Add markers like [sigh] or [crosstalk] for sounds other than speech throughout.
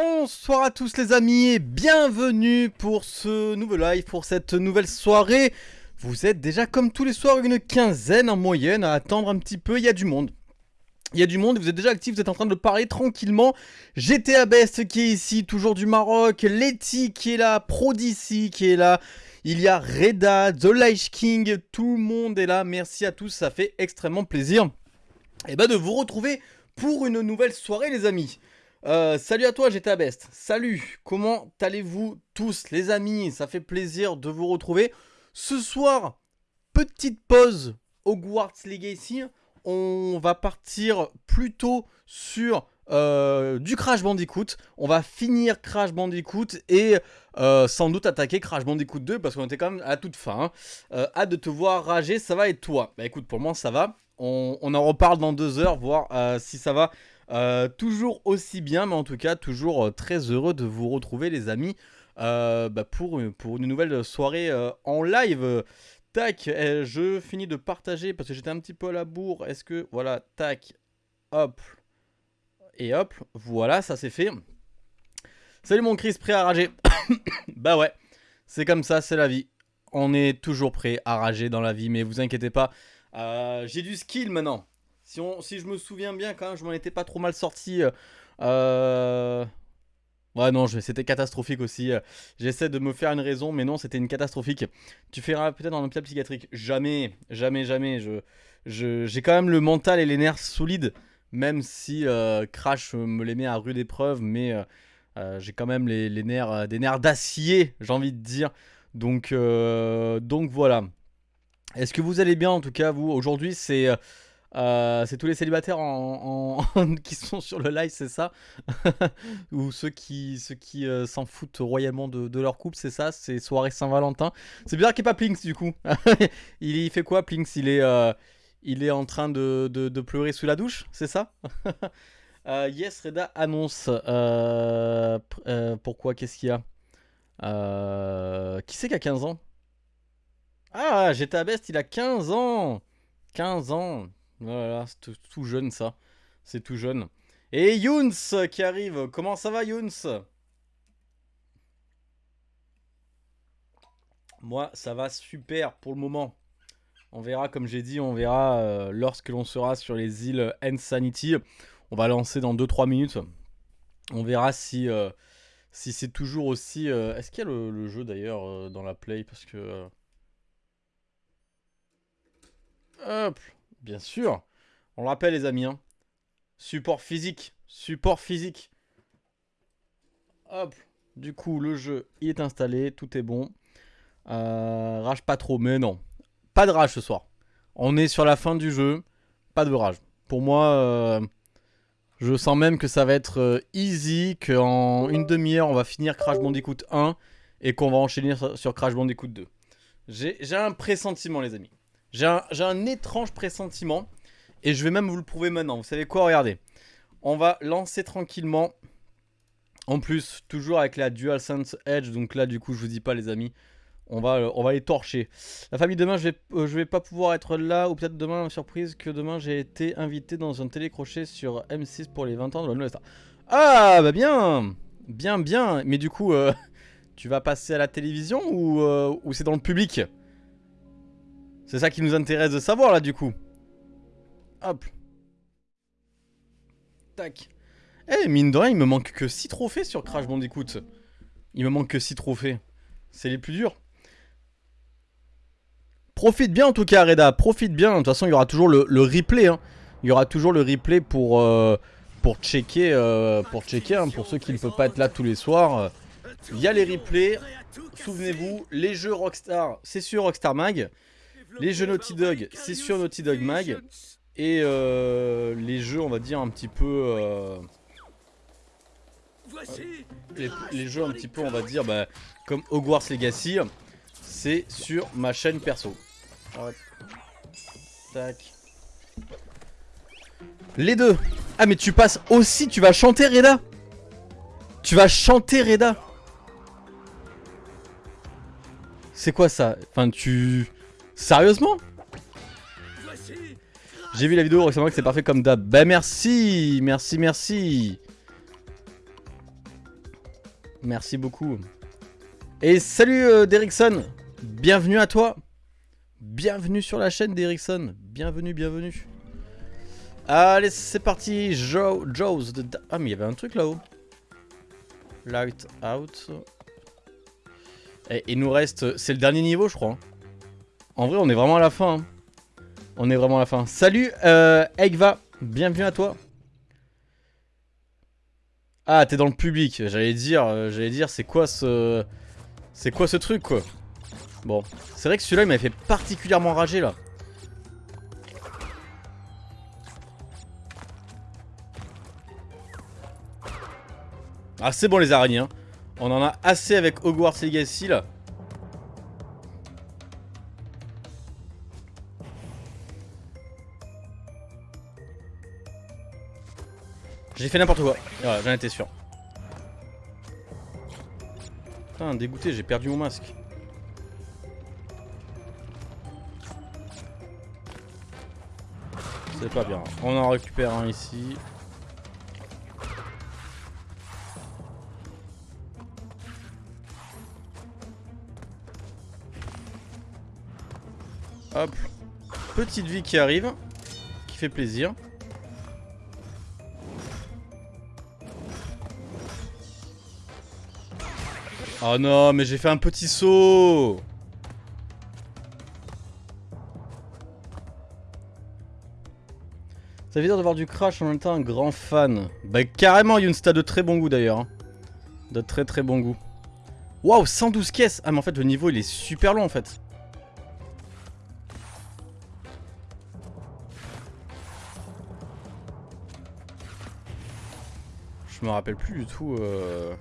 Bonsoir à tous les amis et bienvenue pour ce nouveau live, pour cette nouvelle soirée. Vous êtes déjà comme tous les soirs une quinzaine en moyenne à attendre un petit peu, il y a du monde. Il y a du monde, vous êtes déjà actifs, vous êtes en train de parler tranquillement. GTA Best qui est ici, toujours du Maroc, Letty qui est là, Prodicy qui est là. Il y a Reda, The Light King, tout le monde est là. Merci à tous, ça fait extrêmement plaisir et eh ben, de vous retrouver pour une nouvelle soirée les amis. Euh, salut à toi GTA Best, salut, comment allez-vous tous les amis? Ça fait plaisir de vous retrouver. Ce soir, petite pause Hogwarts Legacy, on va partir plutôt sur euh, du Crash Bandicoot. On va finir Crash Bandicoot et euh, sans doute attaquer Crash Bandicoot 2 parce qu'on était quand même à toute fin. Hein. Hâte de te voir rager, ça va et toi? Bah écoute, pour moi ça va. On, en reparle dans deux heures, voir si ça va toujours aussi bien. Mais en tout cas, toujours très heureux de vous retrouver les amis bah, pour, pour une nouvelle soirée en live. Tac, eh, je finis de partager parce que j'étais un petit peu à la bourre. Est-ce que, voilà, tac, hop, et hop, voilà, ça c'est fait. Salut mon Chris, prêt à rager [coughs] Bah ouais, c'est comme ça, c'est la vie. On est toujours prêt à rager dans la vie, mais vous inquiétez pas. Euh, j'ai du skill maintenant. Si, on, si je me souviens bien, quand même, je m'en étais pas trop mal sorti. Euh... Ouais, non, c'était catastrophique aussi. J'essaie de me faire une raison, mais non, c'était une catastrophique. Tu feras peut-être un hôpital psychiatrique. Jamais, jamais, jamais. J'ai je, quand même le mental et les nerfs solides même si euh, Crash me les met à rude épreuve, mais euh, euh, j'ai quand même les, nerfs, des nerfs d'acier, j'ai envie de dire. Donc, donc voilà. Est-ce que vous allez bien en tout cas vous? Aujourd'hui c'est tous les célibataires [laughs] qui sont sur le live, c'est ça [laughs] Ou ceux qui ceux qui s'en foutent royalement de, leur couple, c'est ça C'est soirée Saint-Valentin. C'est bizarre qu'il n'y ait pas Plinks du coup. [laughs] il, il, fait quoi Plinks Il est il est en train de, pleurer sous la douche, c'est ça euh, Yes, Reda annonce. Euh, euh, pourquoi Qu'est-ce qu'il y a? Qui c'est qui a 15 ans? Ah, GTA Best, il a 15 ans 15 ans Voilà, c'est tout, jeune ça. C'est tout jeune. Et Younes qui arrive. Comment ça va Younes? Moi, ça va super pour le moment. On verra, comme j'ai dit, on verra euh, lorsque l'on sera sur les îles Insanity. On va lancer dans 2-3 minutes. On verra si, euh, si c'est toujours aussi... Euh, est-ce qu'il y a le, jeu d'ailleurs dans la play? Parce que... Hop Bien sûr On le rappelle les amis. Hein. Support physique. Support physique. Hop Du coup, le jeu, il est installé. Tout est bon. rage pas trop, mais non. Pas de rage ce soir. On est sur la fin du jeu. Pas de rage. Pour moi, euh, je sens même que ça va être euh, easy. Qu'en une demi-heure, on va finir Crash Bandicoot 1. Et qu'on va enchaîner sur Crash Bandicoot 2. J'ai un pressentiment, les amis. J'ai un, étrange pressentiment. Et je vais même vous le prouver maintenant. Vous savez quoi Regardez. On va lancer tranquillement. En plus, toujours avec la DualSense Edge. Donc là, du coup, je vous dis pas, les amis. On va, on va les torcher. La famille, demain, je vais, euh, je vais pas pouvoir être là. Ou peut-être demain, surprise, que demain, j'ai été invité dans un télécrochet sur M6 pour les 20 ans de la nouvelle star. Ah, bah bien Bien, bien Mais du coup, euh, [laughs] tu vas passer à la télévision ou, euh, ou c'est dans le public? C'est ça qui nous intéresse de savoir, là, du coup. Hop. Tac. Eh, mine de rien, il me manque que 6 trophées sur Crash Bandicoot. Il me manque que 6 trophées. C'est les plus durs. Profite bien en tout cas Reda, profite bien. De toute façon il y aura toujours le, replay. Hein. Il y aura toujours le replay pour, euh, pour checker, euh, pour, checker hein, pour ceux qui ne peuvent pas être là tous les soirs. Il y a les replays. Souvenez-vous, les jeux Rockstar, c'est sur Rockstar Mag. Les jeux Naughty Dog, c'est sur Naughty Dog Mag. Et euh, les jeux, on va dire, un petit peu... Les, jeux un petit peu, on va dire, bah, comme Hogwarts Legacy, c'est sur ma chaîne perso. Tac. Les deux. Ah mais tu passes aussi, tu vas chanter Reda Tu vas chanter Reda C'est quoi ça? Enfin tu... Sérieusement J'ai vu la vidéo récemment que c'est parfait comme d'hab. Bah merci Merci, merci Merci beaucoup. Et salut euh, Derrickson. Bienvenue à toi. Bienvenue sur la chaîne d'Erickson. Bienvenue, bienvenue. Allez, c'est parti. Joe, Joe's. Ah, mais il y avait un truc là-haut. Light out. Et il nous reste... C'est le dernier niveau, je crois. En vrai, on est vraiment à la fin. Hein. On est vraiment à la fin. Salut, euh, Egva. Bienvenue à toi. Ah, t'es dans le public. J'allais dire, euh, j'allais dire, c'est quoi ce... C'est quoi ce truc, quoi? Bon, c'est vrai que celui-là, il m'avait fait particulièrement rager, là. Ah, c'est bon, les araignées, hein. On en a assez avec Hogwarts Legacy, là. J'ai fait n'importe quoi. J'en étais sûr. Putain, dégoûté, j'ai perdu mon masque. C'est pas bien. On en récupère un ici. Hop. Petite vie qui arrive. Qui fait plaisir. Oh non, mais j'ai fait un petit saut Ça veut dire de voir du crash en même temps un grand fan. Bah carrément Yunsta de très bon goût d'ailleurs. Hein. De très très bon goût. Waouh 112 caisses Ah mais en fait le niveau il est super long en fait. Je me rappelle plus du tout... Euh...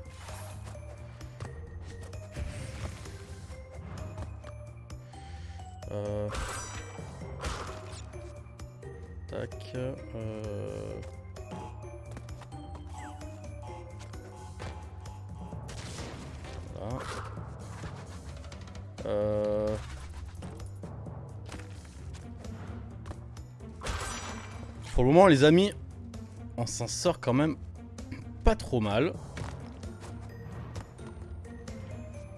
Euh... Tac. Euh... Voilà. Pour le moment, les amis, on s'en sort quand même pas trop mal.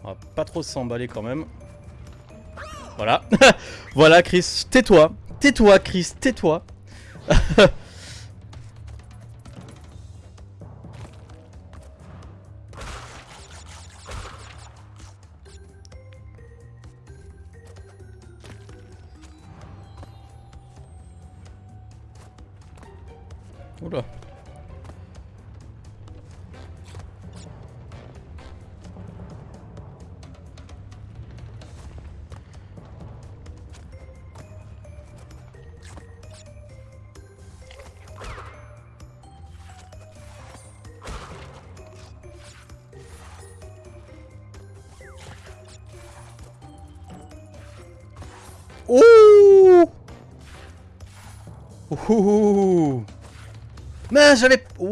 On va pas trop s'emballer quand même. Voilà. [laughs] voilà, Chris, tais-toi. Tais-toi, Chris, tais-toi. [laughs]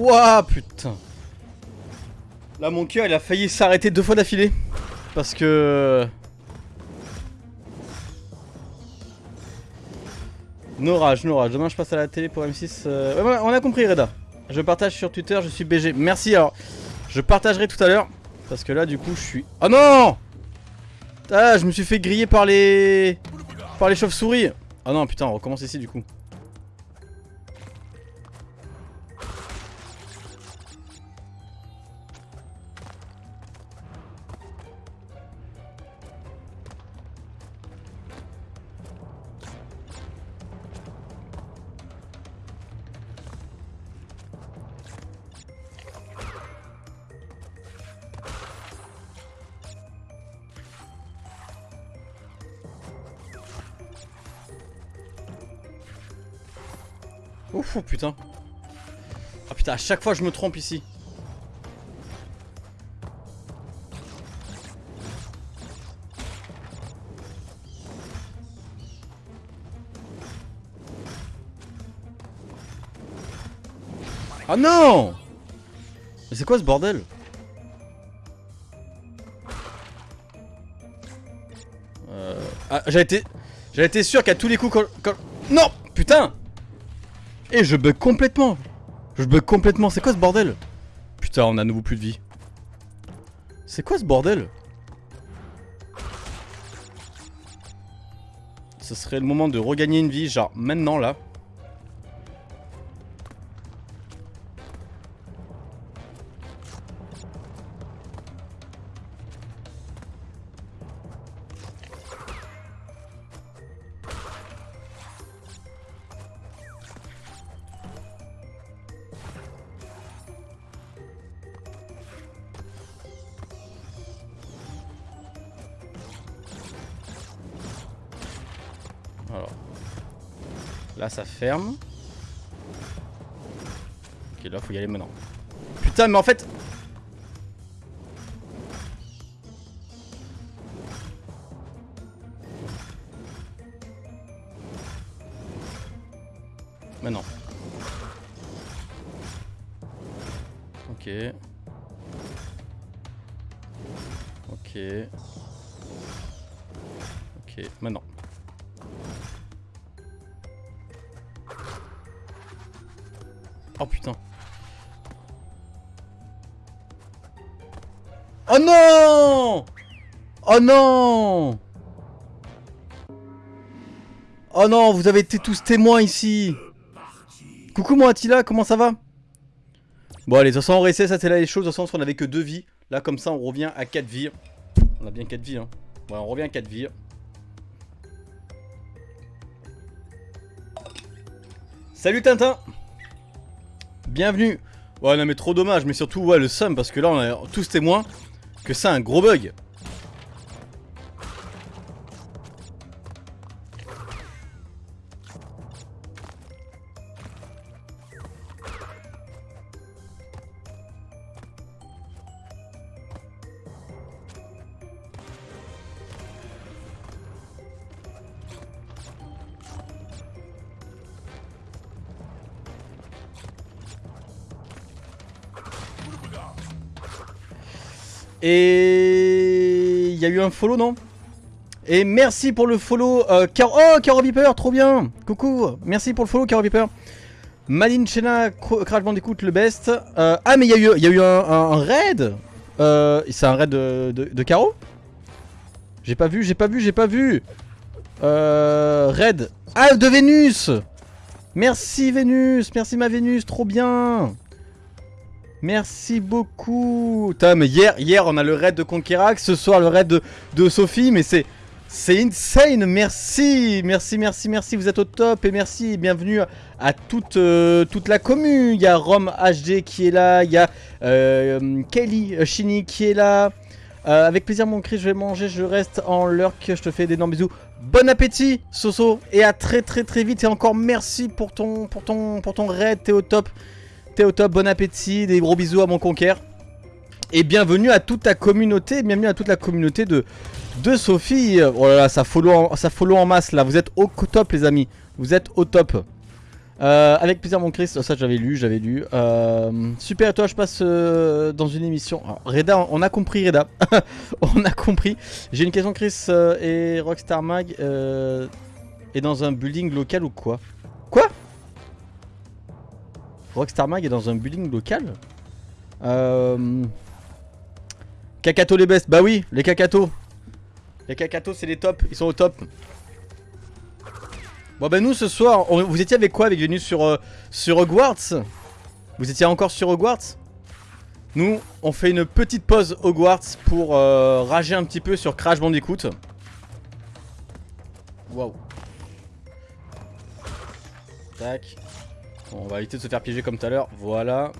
Ouah, putain. Là, mon cœur, il a failli s'arrêter deux fois d'affilée. Parce que... No rage, no rage. Demain, je passe à la télé pour M6. Euh, on a compris, Reda. Je partage sur Twitter, je suis BG. Merci, alors. Je partagerai tout à l'heure. Parce que là, du coup, je suis... Oh non Ah, je me suis fait griller par les... Par les chauves-souris. Oh non, putain, on recommence ici, du coup. Putain, à chaque fois je me trompe ici. Ah non Mais c'est quoi ce bordel? Euh... Ah, j'ai été... J'ai été sûr qu'à tous les coups. Non Putain et je bug complètement Je bug complètement, c'est quoi ce bordel? Putain, on a à nouveau plus de vie. C'est quoi ce bordel? Ce serait le moment de regagner une vie, genre maintenant là. Ok, là, faut y aller maintenant. Putain, mais en fait... Oh non Oh non, vous avez été tous témoins ici Coucou mon Attila, comment ça va? Bon allez, de toute façon ça c'est là les choses, de toute façon on avait que 2 vies. Là comme ça on revient à 4 vies. On a bien 4 vies hein. Ouais, on revient à 4 vies. Salut Tintin Bienvenue Ouais non mais trop dommage, mais surtout ouais le seum parce que là on est tous témoins que c'est un gros bug. Follow non? Et merci pour le follow euh, Car... Oh Caro Viper trop bien! Coucou! Merci pour le follow Caro Viper. Maline Chena Crash Bandicoot le best. Euh, Ah mais il y y a eu un, raid euh, C'est un raid de Caro? J'ai pas vu, j'ai pas vu, j'ai pas vu. Euh, Raid. Ah de Vénus! Merci Vénus Merci ma Vénus, trop bien Merci beaucoup mais hier, on a le raid de Conquerac, ce soir le raid de, Sophie, mais c'est... C'est insane, merci, merci, merci, merci, vous êtes au top et merci, bienvenue à toute, euh, toute la commune. Il y a Rome HD qui est là, il y a euh, Kelly Chini qui est là. Euh, avec plaisir mon Chris, je vais manger, je reste en lurk, je te fais d'énormes bisous. Bon appétit Soso et à très très très vite et encore merci pour ton, pour ton, pour ton raid, t'es au top. Au top, bon appétit, des gros bisous à mon conquère. Et bienvenue à toute ta communauté, bienvenue à toute la communauté de, de Sophie. Oh là là, ça follow, en, ça follow en masse là, vous êtes au top les amis, vous êtes au top. Euh, avec plaisir mon Chris, ça j'avais lu, j'avais lu. Euh, super, toi je passe euh, dans une émission. Reda, on a compris Reda, [laughs] on a compris. J'ai une question Chris et Rockstar Mag est dans un building local ou Quoi? Rockstar Mag est dans un building local euh... Les best, bah oui, les Kakato. Les Kakato c'est les tops, ils sont au top. Bon bah nous ce soir, vous étiez avec quoi avec Venus sur, euh, sur Hogwarts? Vous étiez encore sur Hogwarts? Nous, on fait une petite pause Hogwarts pour euh, rager un petit peu sur Crash Bandicoot. Waouh. Tac. On va éviter de se faire piéger comme tout à l'heure. Voilà.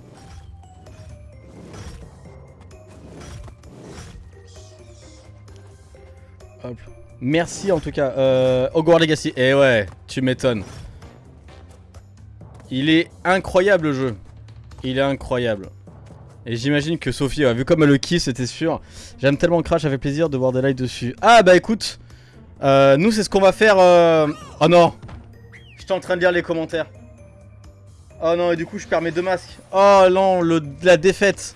Merci en tout cas. Euh, Hogwarts Legacy. Eh ouais, tu m'étonnes. Il est incroyable le jeu. Il est incroyable. Et j'imagine que Sophie, ouais, vu comme elle le kiffe, c'était sûr. J'aime tellement Crash, ça plaisir de voir des lives dessus. Ah bah écoute, euh, nous c'est ce qu'on va faire. euh, Oh non, j'étais en train de lire les commentaires. Oh non, et du coup je perds mes deux masques. Oh non, le... la défaite.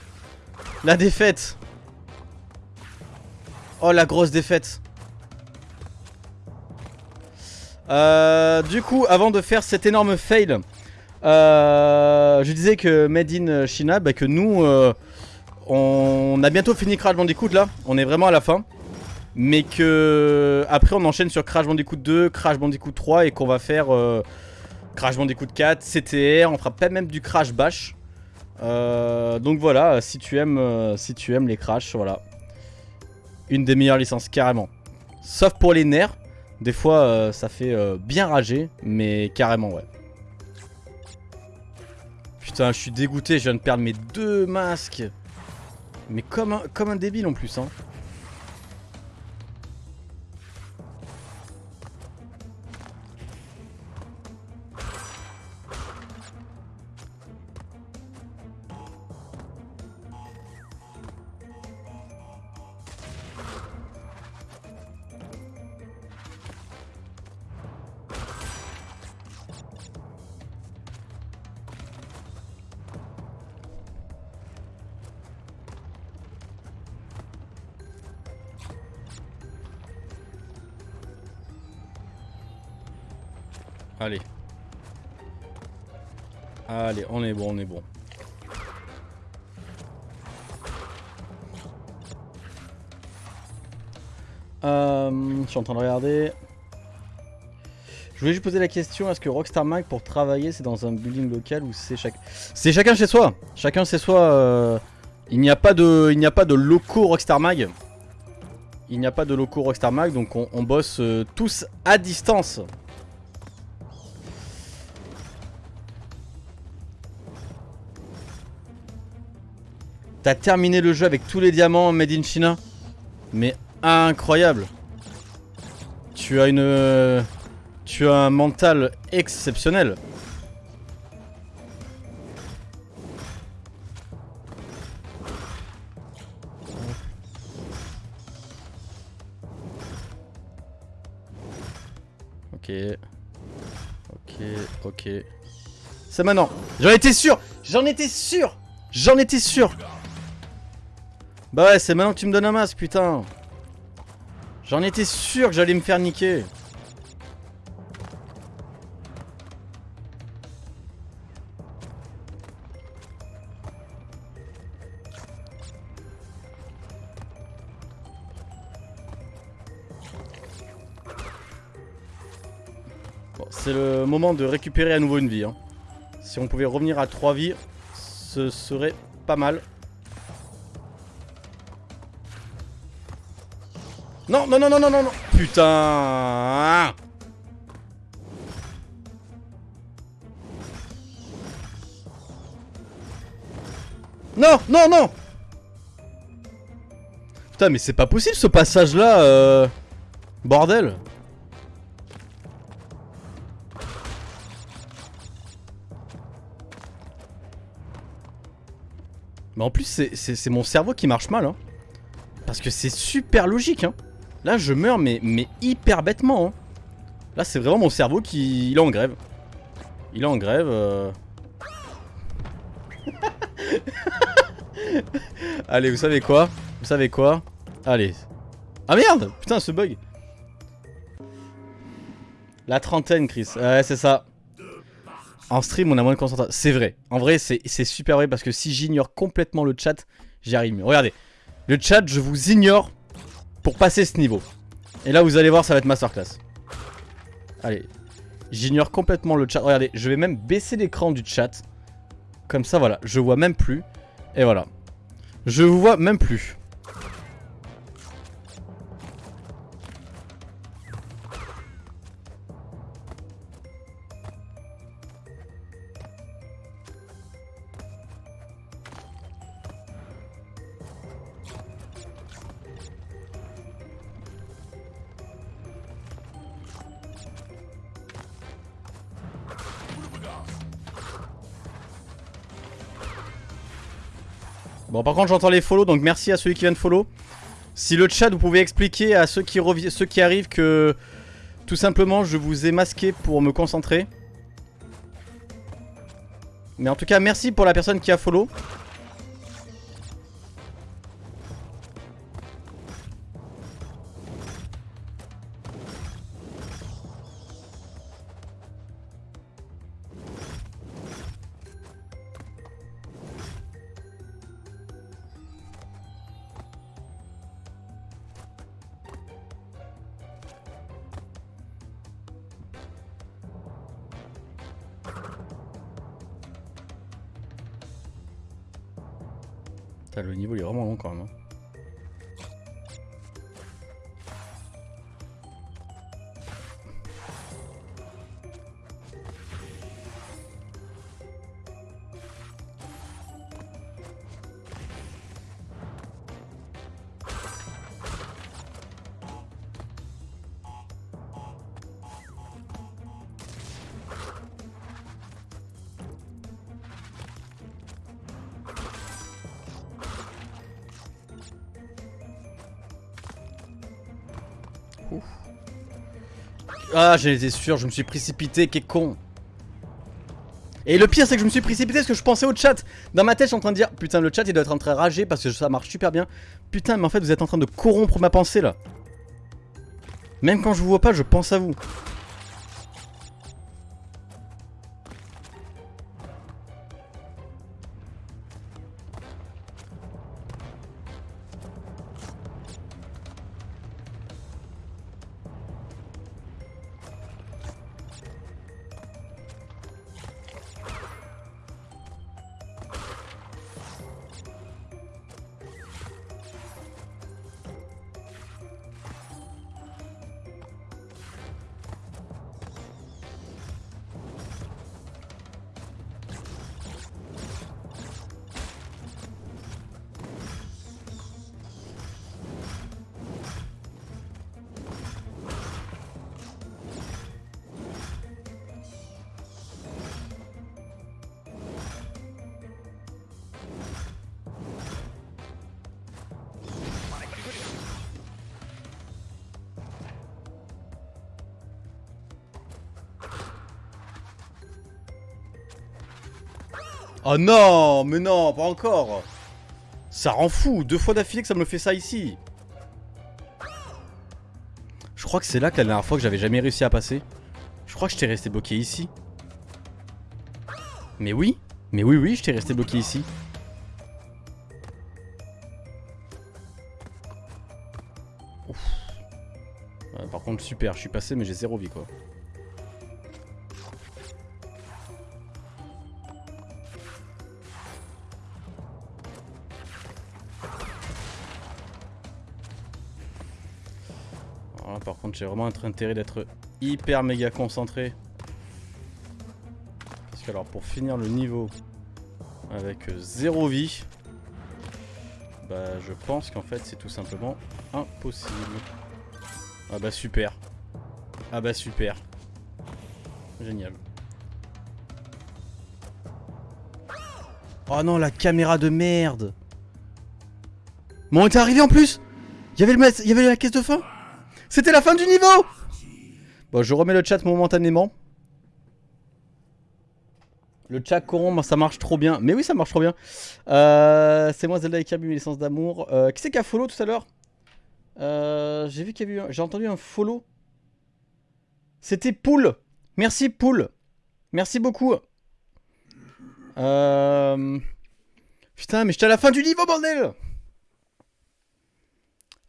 La défaite. Oh la grosse défaite. Euh, du coup, avant de faire cet énorme fail, euh, je disais que Made in China, bah, que nous, euh, on a bientôt fini Crash Bandicoot là, on est vraiment à la fin. Mais que après on enchaîne sur Crash Bandicoot 2, Crash Bandicoot 3 et qu'on va faire euh, Crash Bandicoot 4, CTR, on fera pas même du Crash Bash. Euh, donc voilà, si tu aimes, euh, si tu aimes les Crash, voilà. Une des meilleures licences, carrément. Sauf pour les nerfs, des fois ça fait bien rager, mais carrément ouais. Putain, je suis dégoûté, je viens de perdre mes deux masques. Mais comme un, comme un débile en plus, hein. Allez, on est bon, on est bon. Euh, je suis en train de regarder. Je voulais juste poser la question, est-ce que Rockstar Mag pour travailler c'est dans un building local ou c'est chaque... C'est chacun chez soi? Chacun chez soi. Euh, il n'y a pas de, a locaux Rockstar Mag. Il n'y a pas de locaux Rockstar Mag, donc on, bosse euh, tous à distance. T'as terminé le jeu avec tous les diamants made in China Mais incroyable. Tu as une... Tu as un mental exceptionnel. Ok. Ok, ok. C'est maintenant. J'en étais sûr. J'en étais sûr. J'en étais sûr bah ouais, c'est maintenant que tu me donnes un masque, putain. J'en étais sûr que j'allais me faire niquer. Bon, c'est le moment de récupérer à nouveau une vie. Hein. Si on pouvait revenir à 3 vies, ce serait pas mal. Non, non, non, non, non, non, non. Putain. Non, non, non. Putain, mais c'est pas possible ce passage-là. Euh... Bordel. Mais en plus, c'est mon cerveau qui marche mal. Hein. Parce que c'est super logique. Hein. Là, je meurs, mais, mais hyper bêtement. Hein. Là, c'est vraiment mon cerveau qui... Il est en grève. Il est en grève. Euh. [laughs] Allez, vous savez quoi? Vous savez quoi? Allez. Ah merde Putain, ce bug. La trentaine, Chris. Ouais, c'est ça. En stream, on a moins de concentration. C'est vrai. En vrai, c'est super vrai parce que si j'ignore complètement le chat, j'y arrive mieux. Regardez. Le chat, je vous ignore pour passer ce niveau. Et là, vous allez voir, ça va être masterclass. Allez. J'ignore complètement le chat. Regardez, je vais même baisser l'écran du chat. Comme ça, voilà. Je vois même plus. Et voilà. Je vous vois même plus. Par contre, j'entends les follow, donc merci à ceux qui viennent follow. Si le chat, vous pouvez expliquer à ceux qui arrivent que tout simplement, je vous ai masqué pour me concentrer. Mais en tout cas, merci pour la personne qui a follow. Ah, j'étais sûr, je me suis précipité, qu'est con. Et le pire, c'est que je me suis précipité parce que je pensais au chat. Dans ma tête, je suis en train de dire Putain, le chat il doit être en train de rager parce que ça marche super bien. Putain, mais en fait, vous êtes en train de corrompre ma pensée là. Même quand je vous vois pas, je pense à vous. Oh non, mais non, pas encore. Ça rend fou, deux fois d'affilée que ça me fait ça ici. Je crois que c'est là que la dernière fois que j'avais jamais réussi à passer. Je crois que je t'ai resté bloqué ici. Mais oui, mais oui, oui, je t'ai resté bloqué ici. Ouf. Par contre, super, je suis passé, mais j'ai zéro vie quoi. J'ai vraiment un intérêt d'être hyper méga concentré. Parce que alors, pour finir le niveau avec euh, zéro vie, bah je pense qu'en fait c'est tout simplement impossible. Ah bah super. Ah bah super. Génial. Oh non, la caméra de merde Mais on était arrivé en plus Il y avait la caisse de fin C'était la fin du niveau Bon, je remets le chat momentanément. Le chat corrompt, ça marche trop bien. Mais oui, ça marche trop bien. Euh, c'est moi Zelda et Kirby, mes licences d'amour. Euh, qui c'est qui a follow tout à l'heure Euh, J'ai vu qu'il y avait eu un- J'ai entendu un follow. C'était Poul. Merci Poul. Merci beaucoup. Putain, mais j'étais à la fin du niveau, bordel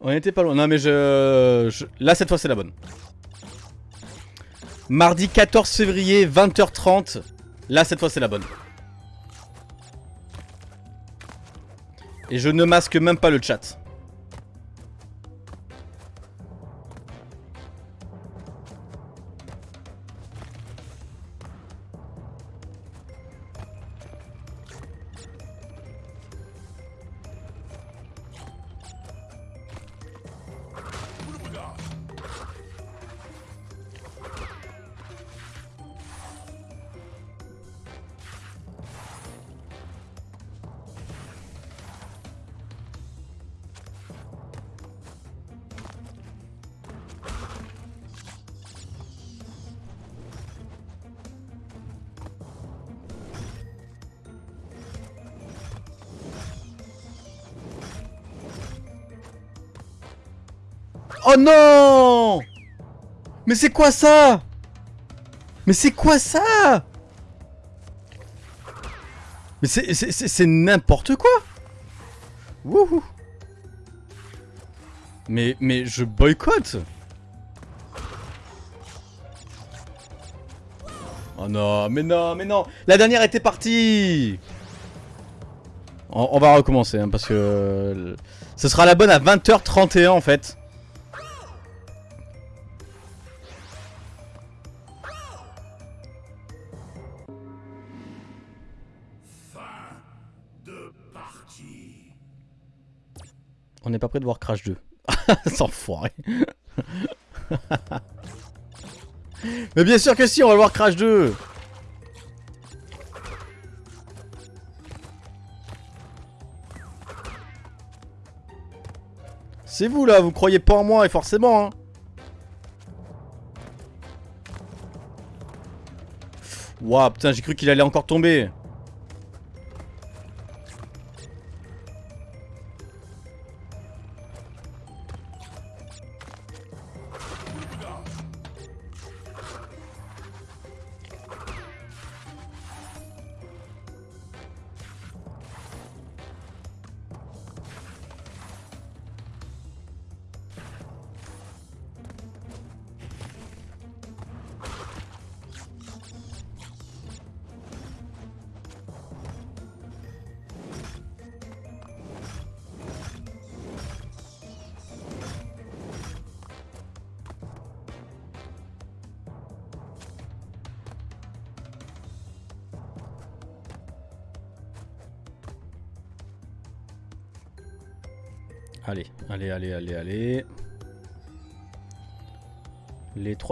On était pas loin. Non, mais je... Là, cette fois, c'est la bonne. Mardi 14 février, 20h30. Là, cette fois, c'est la bonne. Et je ne masque même pas le chat. Oh non! Mais c'est quoi ça? Mais c'est quoi ça? Mais c'est- n'importe quoi! Wouhou! Mais, mais je boycotte! Oh non, mais non, mais non! La dernière était partie! On, on va recommencer, hein, parce que... euh, ce sera la bonne à 20h31 en fait. Prêt de voir Crash 2. [laughs] Sans foirer. [laughs] Mais bien sûr que si, on va voir Crash 2. C'est vous là, vous croyez pas en moi et forcément hein. Ouah putain j'ai cru qu'il allait encore tomber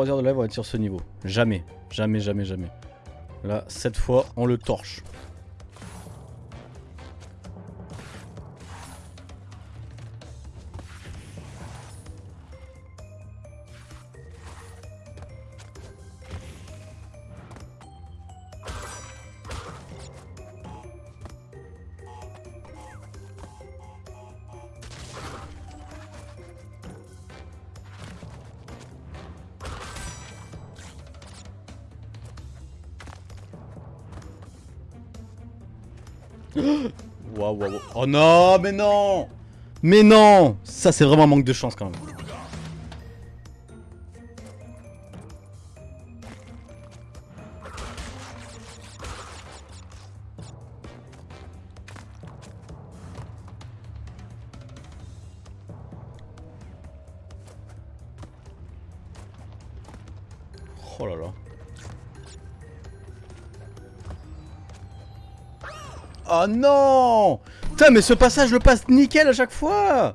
3 heures de live vont être sur ce niveau. Jamais, jamais, jamais, jamais. Là, cette fois, on le torche. Non, mais non Mais non Ça, c'est vraiment un manque de chance quand même. Oh là là. Oh non Putain, mais ce passage le passe nickel à chaque fois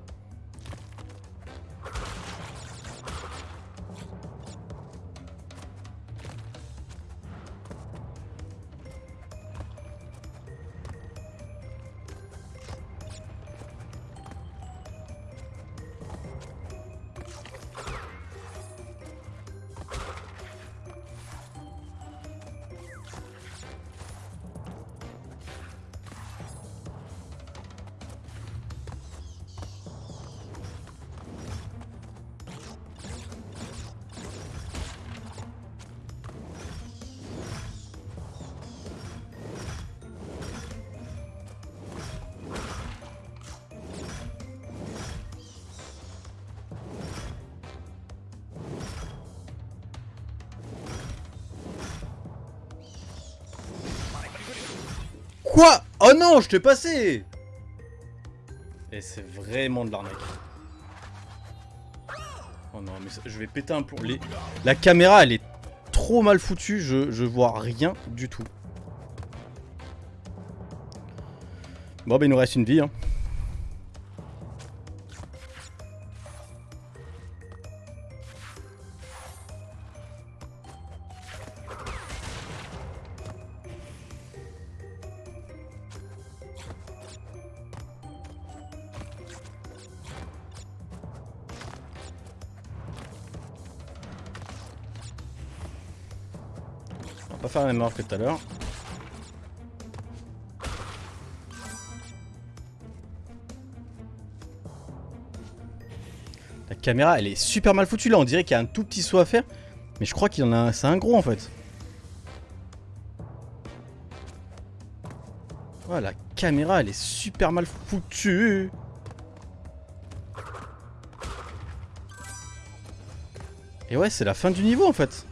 Oh non, je t'ai passé Et c'est vraiment de l'arnaque. Oh non, mais je vais péter un plomb. Les- La caméra, elle est trop mal foutue, je, je vois rien du tout. Bon, bah il nous reste une vie. Hein. Que tout à l'heure. La caméra, elle est super mal foutue là. On dirait qu'il y a un tout petit saut à faire. Mais je crois qu'il y en a un. Gros en fait. Ouais, la caméra, elle est super mal foutue. Et ouais, c'est la fin du niveau en fait.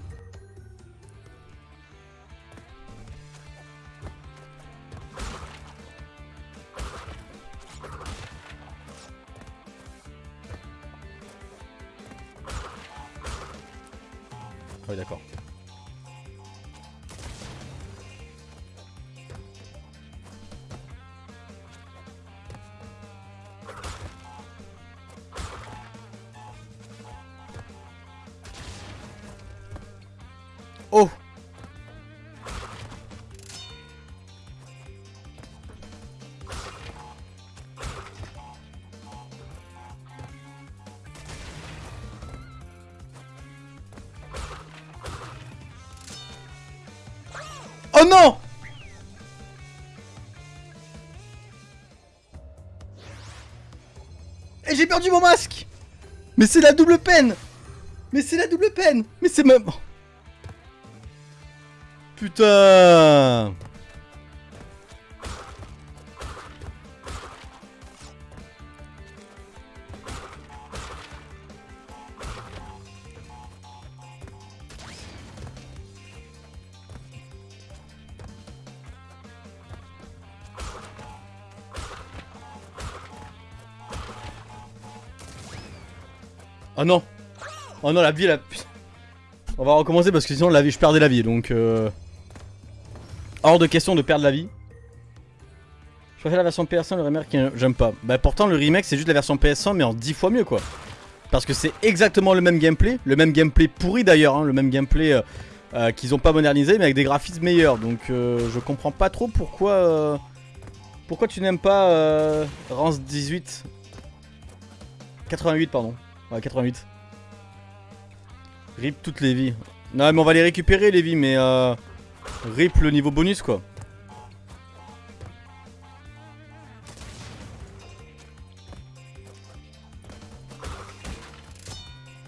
Oh non Et j'ai perdu mon masque Mais c'est la double peine Mais c'est la double peine Mais c'est même... Putain Oh non Oh non, la vie, la... On va recommencer parce que sinon, la vie, je perdais la vie, donc... Euh... Hors de question de perdre la vie. Je préfère la version PS1, le remake, j'aime pas. Bah pourtant, le remake, c'est juste la version PS1, mais en 10 fois mieux, quoi. Parce que c'est exactement le même gameplay, le même gameplay pourri d'ailleurs, hein, le même gameplay euh, euh, qu'ils ont pas modernisé, mais avec des graphismes meilleurs. Donc euh, je comprends pas trop pourquoi... pourquoi tu n'aimes pas Rance 18 88, pardon. Ouais, 88. Rip toutes les vies. Non, mais on va les récupérer, les vies, mais euh, rip le niveau bonus, quoi.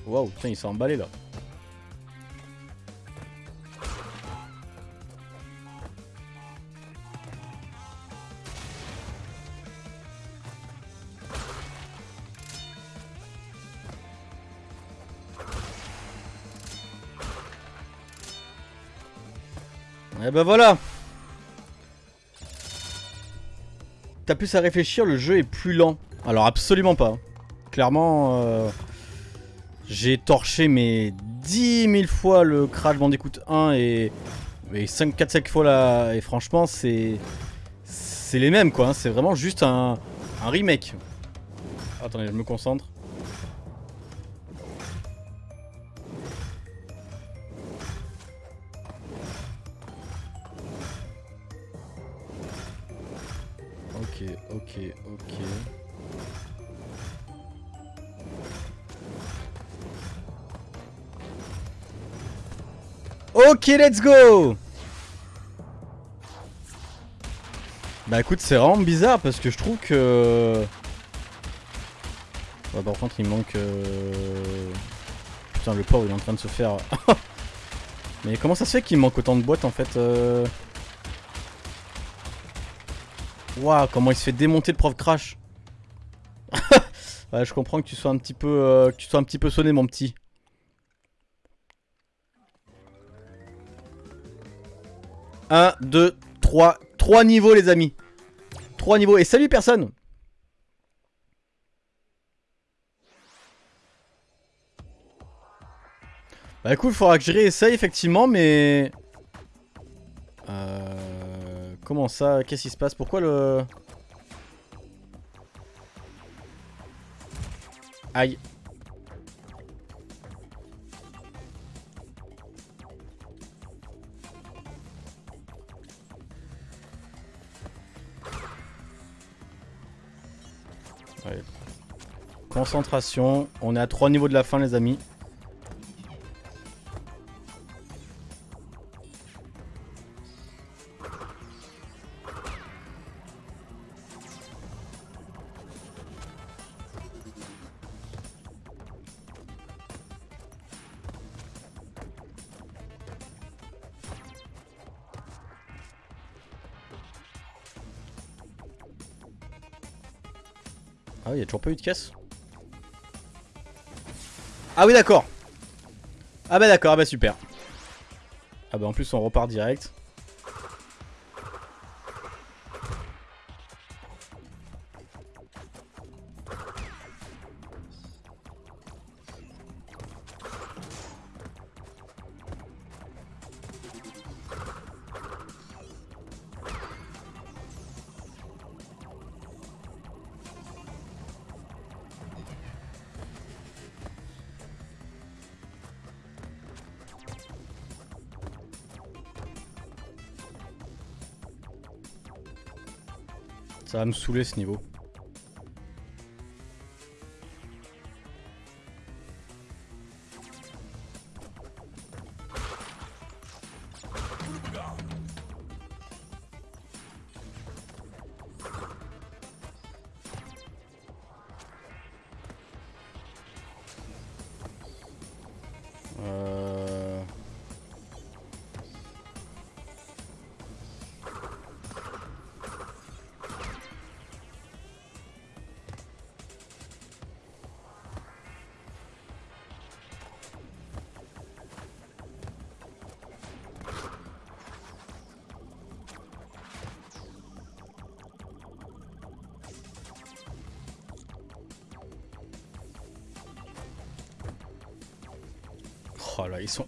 Waouh, putain, il s'est emballé là. Ben voilà T'as plus à réfléchir, le jeu est plus lent. Alors absolument pas. Clairement, euh, j'ai torché mais 10 000 fois le Crash Bandicoot 1 et, et 5, 4, 5 fois là. Et franchement, c'est c'est les mêmes quoi. hein. C'est vraiment juste un remake. Attendez, je me concentre. Ok, ok. Ok, let's go. Bah écoute, c'est vraiment bizarre parce que je trouve que... Ouais, par contre, il manque... euh, Putain, le pauvre, il est en train de se faire... [laughs] Mais comment ça se fait qu'il manque autant de boîtes en fait euh... Waouh, comment il se fait démonter le prof crash. [laughs] je comprends que tu sois un petit peu euh, que tu sois un petit peu sonné mon petit. Un, deux, trois, trois niveaux les amis. Trois niveaux et salut personne. Bah écoute, il faudra que je réessaye effectivement, mais... Euh... Comment ça Qu'est-ce qui se passe Pourquoi le... Aïe. Concentration. On est à trois niveaux de la fin les amis. Eu de caisse Ah oui, d'accord. Ah bah d'accord, ah bah super. Ah bah en plus on repart direct. Va me saouler ce niveau.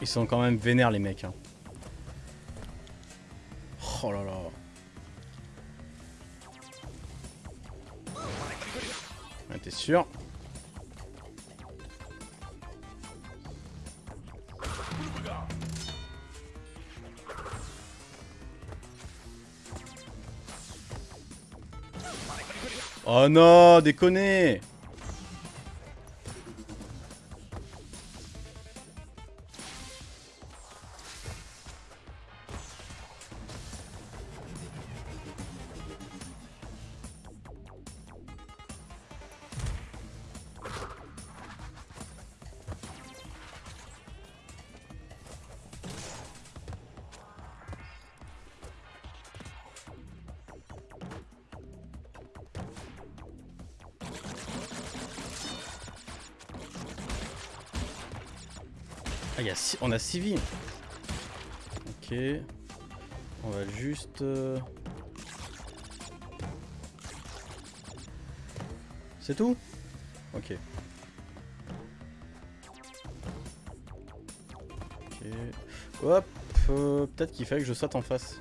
Ils sont quand même vénères les mecs. hein. Oh là là. T'es sûr? Oh non, déconner a six- on a 6 vies. Ok. On va juste... euh, C'est tout? Ok. Ok. Hop. euh, Peut-être qu'il fallait que je saute en face.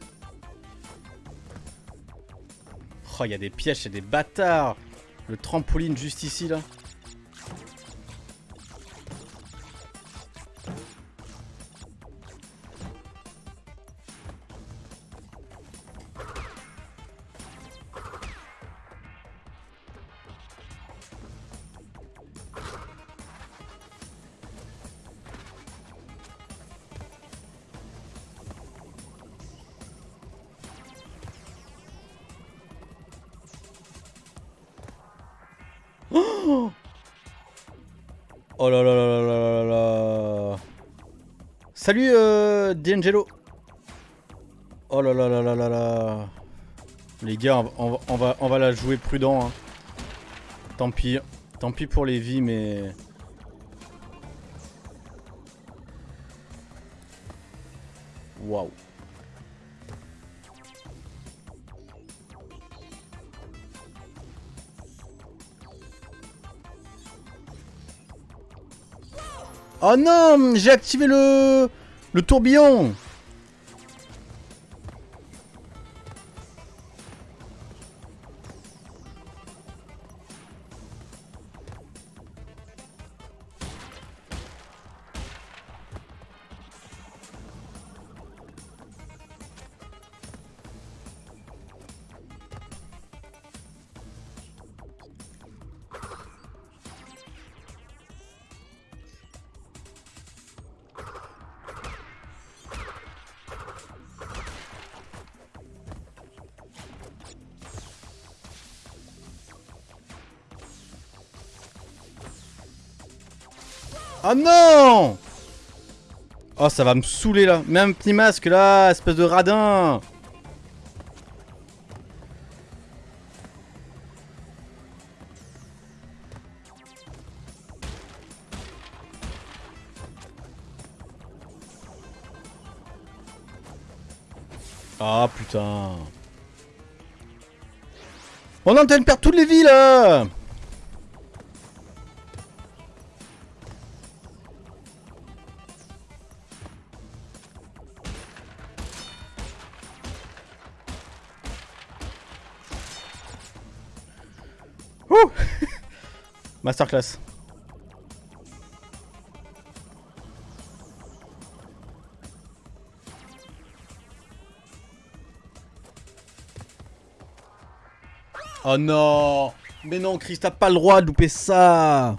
Oh, il y a des pièges, c'est des bâtards Le trampoline juste ici, là. D'Angelo Oh là là là là là là Les gars, on va, on va, on va la jouer prudent. hein. Tant pis. Tant pis pour les vies, mais... Waouh. Oh non J'ai activé le... Le tourbillon Oh non Oh ça va me saouler là. Même petit masque là Espèce de radin. Ah putain. On est en train Masterclass. Oh non Mais non, Chris, t'as pas le droit de louper ça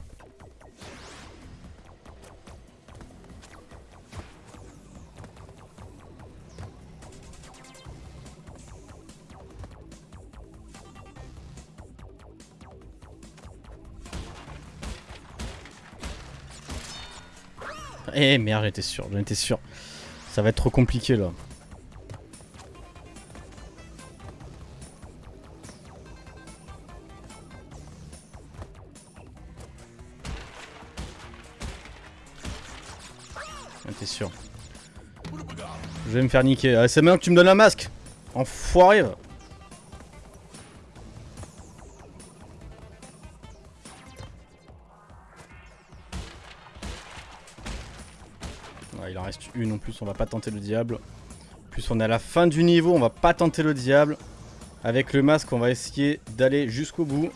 Eh merde, j'étais sûr, j'en étais sûr. Ça va être trop compliqué là. T'es sûr. Je vais me faire niquer. Ah, c'est maintenant que tu me donnes un masque. Enfoiré. Reste une en plus, on va pas tenter le diable. En plus on est à la fin du niveau, on va pas tenter le diable. Avec le masque, on va essayer d'aller jusqu'au bout.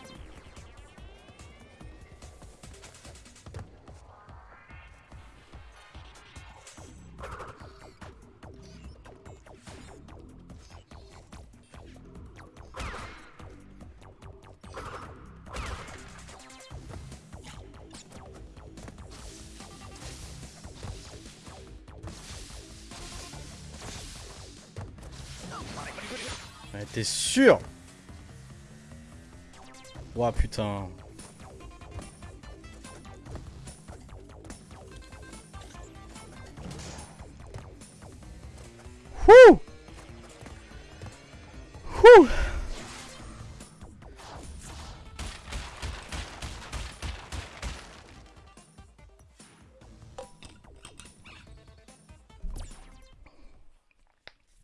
Sûr Ouah putain. Wouh Wouh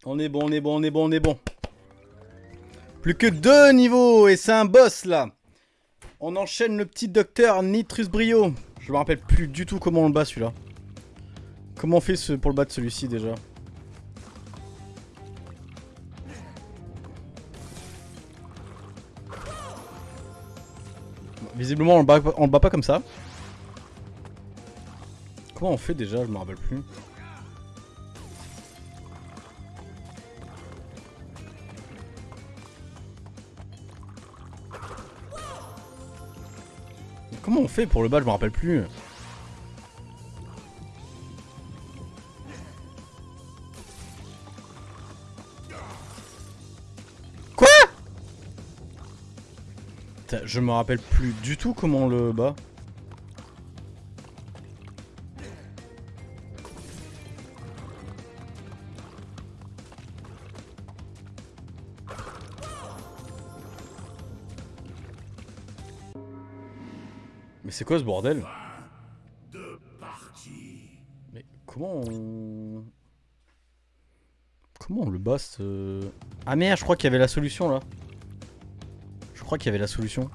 On est bon, on est bon, on est bon, on est bon. Plus que deux niveaux et c'est un boss là. On enchaîne le petit docteur Nitrus Brio. Je me rappelle plus du tout comment on le bat celui-là. Comment on fait pour le battre celui-ci déjà Visiblement on le, bat, on le bat pas comme ça. Comment on fait déjà? Je me rappelle plus. On fait pour le bas Je me rappelle plus. Quoi? Je me rappelle plus du tout comment le bat. C'est quoi ce bordel Mais comment on... Comment on le bat ce... Ah merde, je crois qu'il y avait la solution là. Je crois qu'il y avait la solution.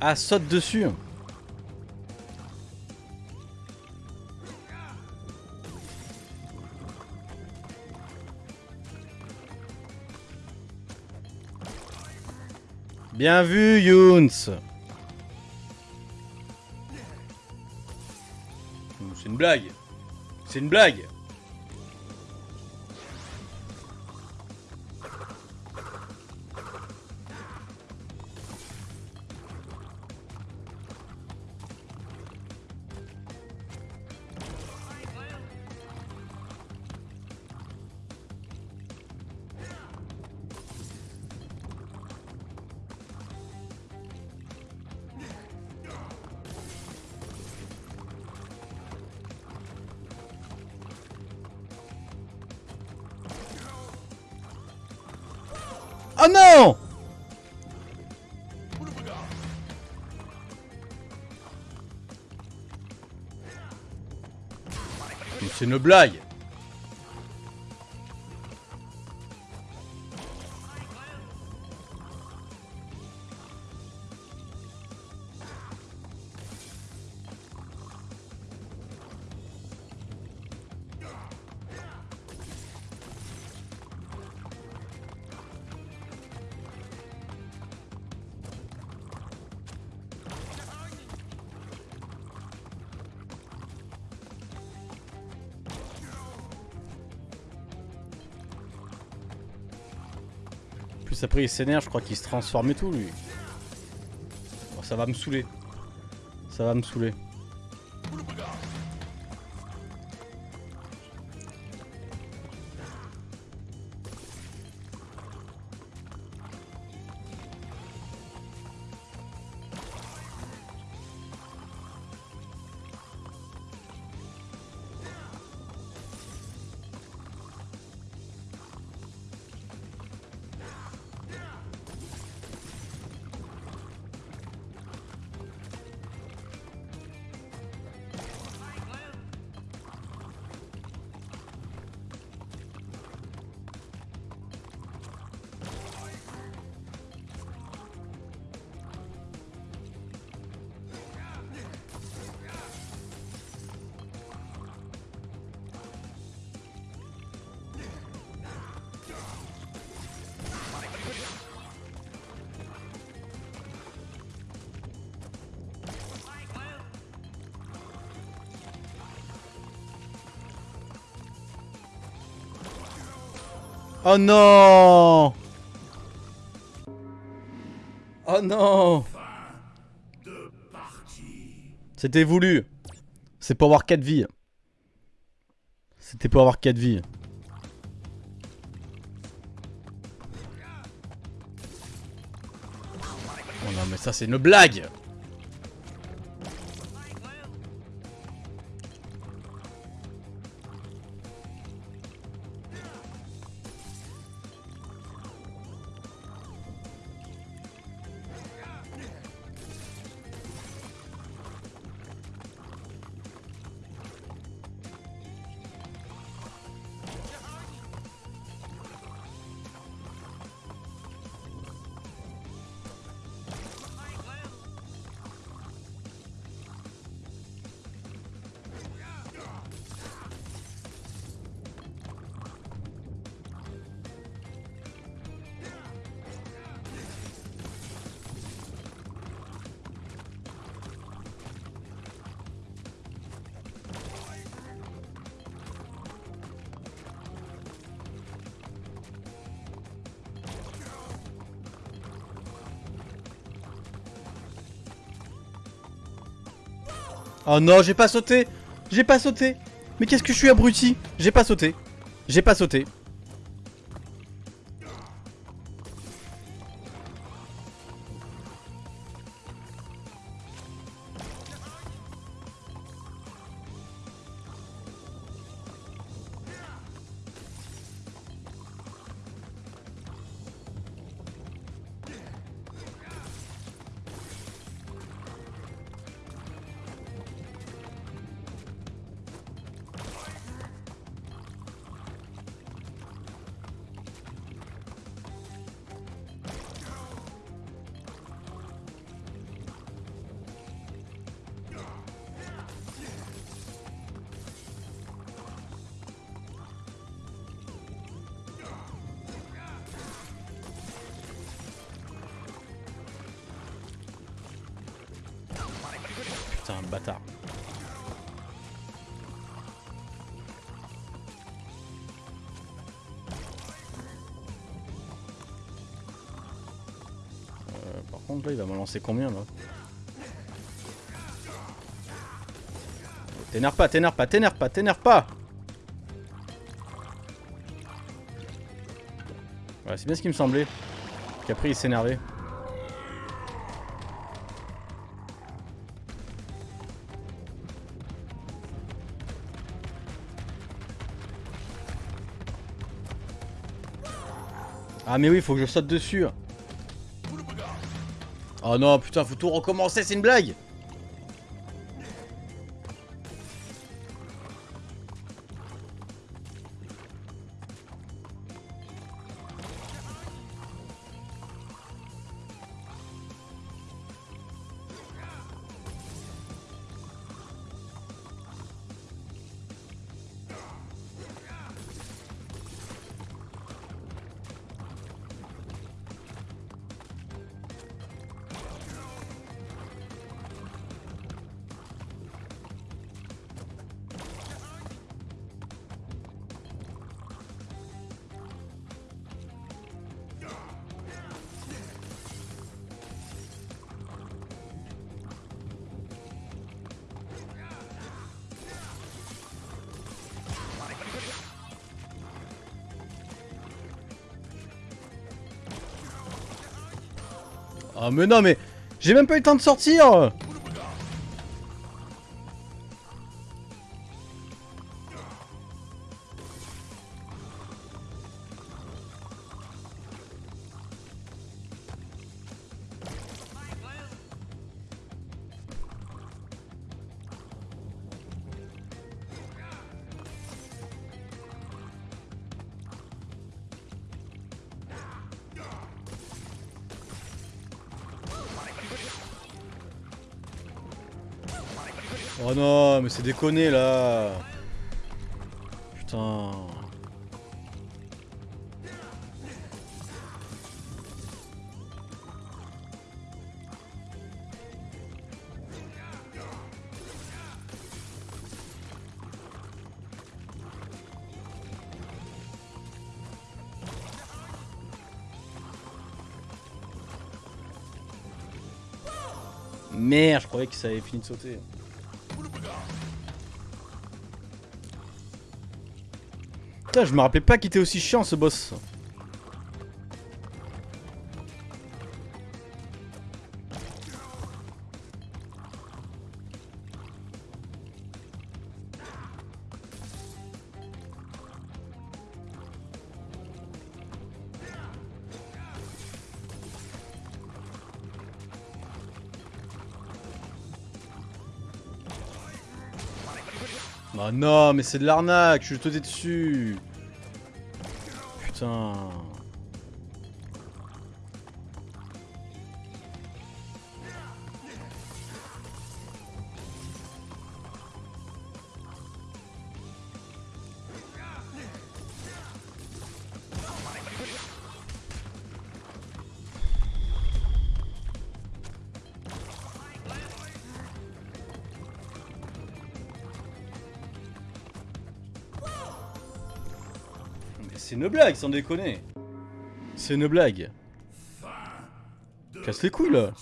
Ah, saute dessus Bien vu, Younes. C'est une blague. C'est une blague Oh non C'est une blague après il s'énerve, je crois qu'il se transforme et tout lui. Oh, ça va me saouler. Ça va me saouler. Oh non Oh non C'était voulu. C'est pour avoir 4 vies. C'était pour avoir 4 vies. Oh non mais ça c'est une blague Oh non, j'ai pas sauté J'ai pas sauté Mais qu'est-ce que je suis abruti? J'ai pas sauté. J'ai pas sauté. Il va me lancer combien là T'énerve pas, t'énerve pas, t'énerve pas, t'énerve pas Ouais c'est bien ce qui me semblait. Qu'après il s'énervait. Ah mais oui, faut que je saute dessus. Oh non, putain, faut tout recommencer, c'est une blague Ah mais non mais j'ai même pas eu le temps de sortir mais c'est déconné là Putain... Merde, je croyais que ça avait fini de sauter. Putain, je me rappelais pas qu'il était aussi chiant ce boss. Oh non, mais c'est de l'arnaque, je suis dessus. Putain. Une blague, sans déconner. C'est une blague. Casse les couilles là.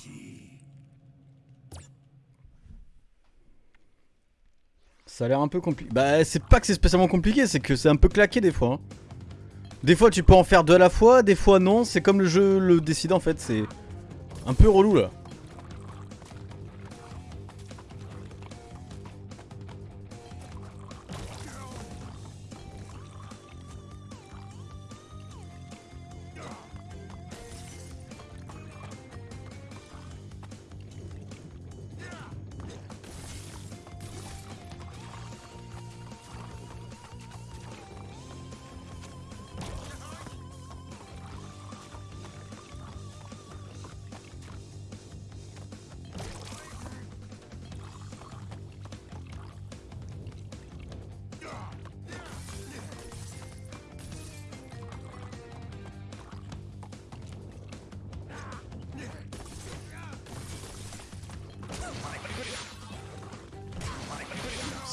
Ça a l'air un peu compliqué. Bah, c'est pas que c'est spécialement compliqué, c'est que c'est un peu claqué des fois. Hein. Des fois, tu peux en faire deux à la fois, des fois non. C'est comme le jeu le décide en fait. C'est un peu relou là.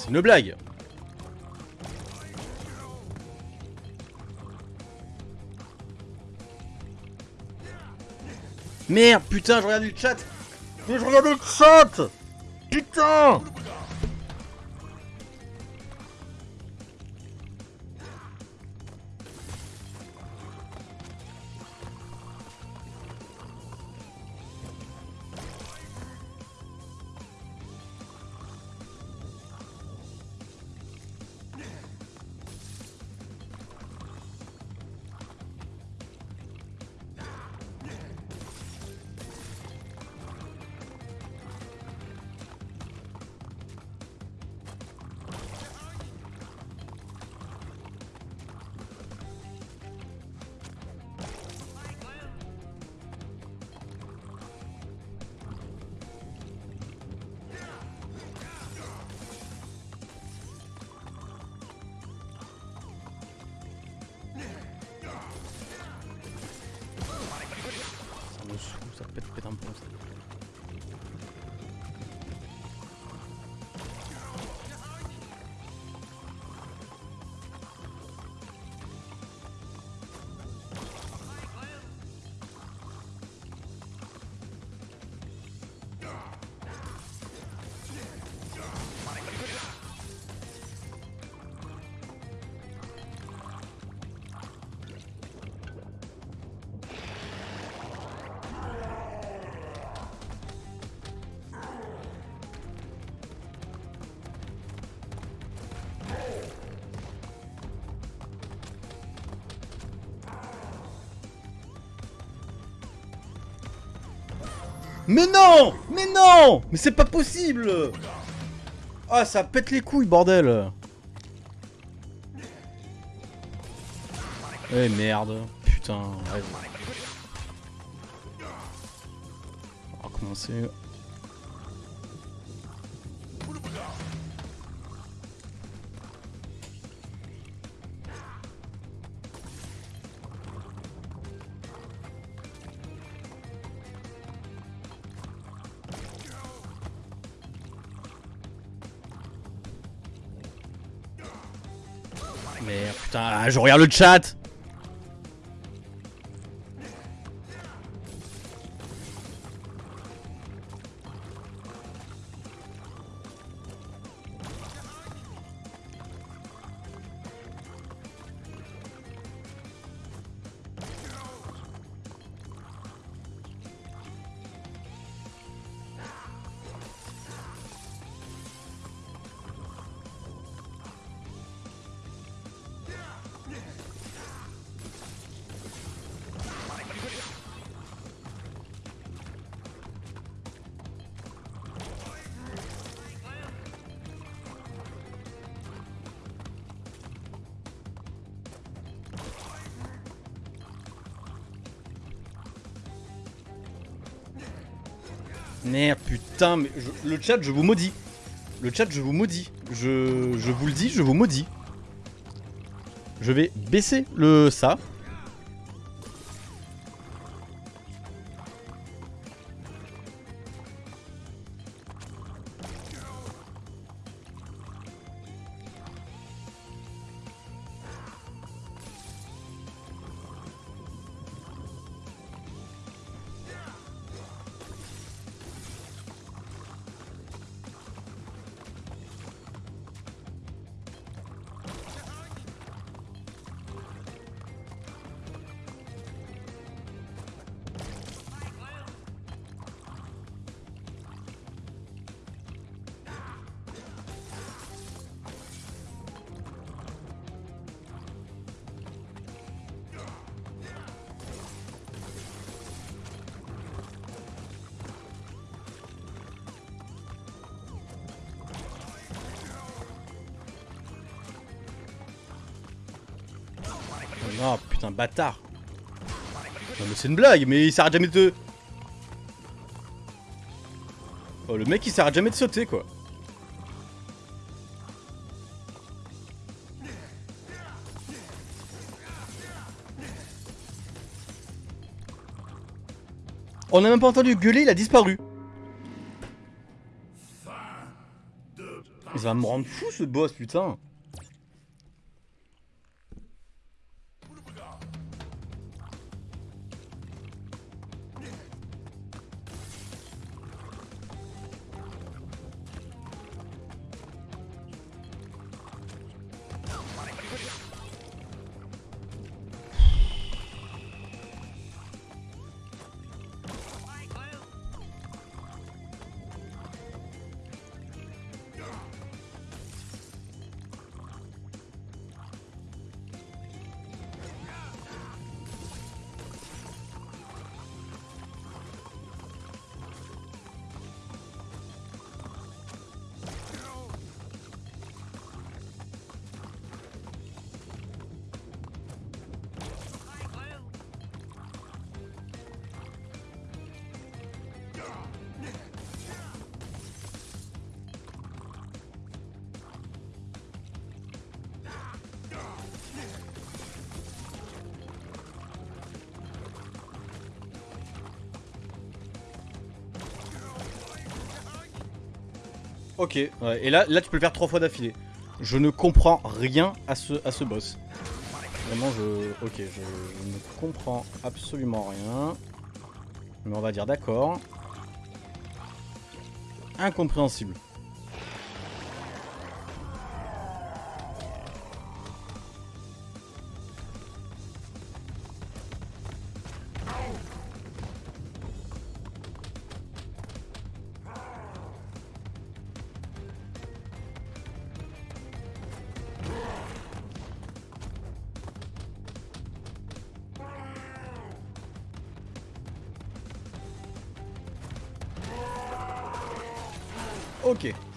Une blague. Merde, putain, je regarde le chat. Mais je regarde le chat. Putain Mais non Mais non Mais c'est pas possible Ah, ça pète les couilles, bordel Eh merde. Putain. On va commencer. Je regarde le chat putain, le chat, je vous maudis. Le chat, je vous maudis. Je, je vous le dis, je vous maudis. Je vais baisser le ça. Non, putain, bâtard. Non, mais c'est une blague, mais il s'arrête jamais de... Oh, le mec, il s'arrête jamais de sauter, quoi. On a même pas entendu gueuler, il a disparu. Il va me rendre fou ce boss, putain. Ok, et là, là tu peux le faire trois fois d'affilée. Je ne comprends rien à ce, à ce boss. Vraiment, je... Ok, je ne comprends absolument rien. Mais on va dire d'accord. Incompréhensible.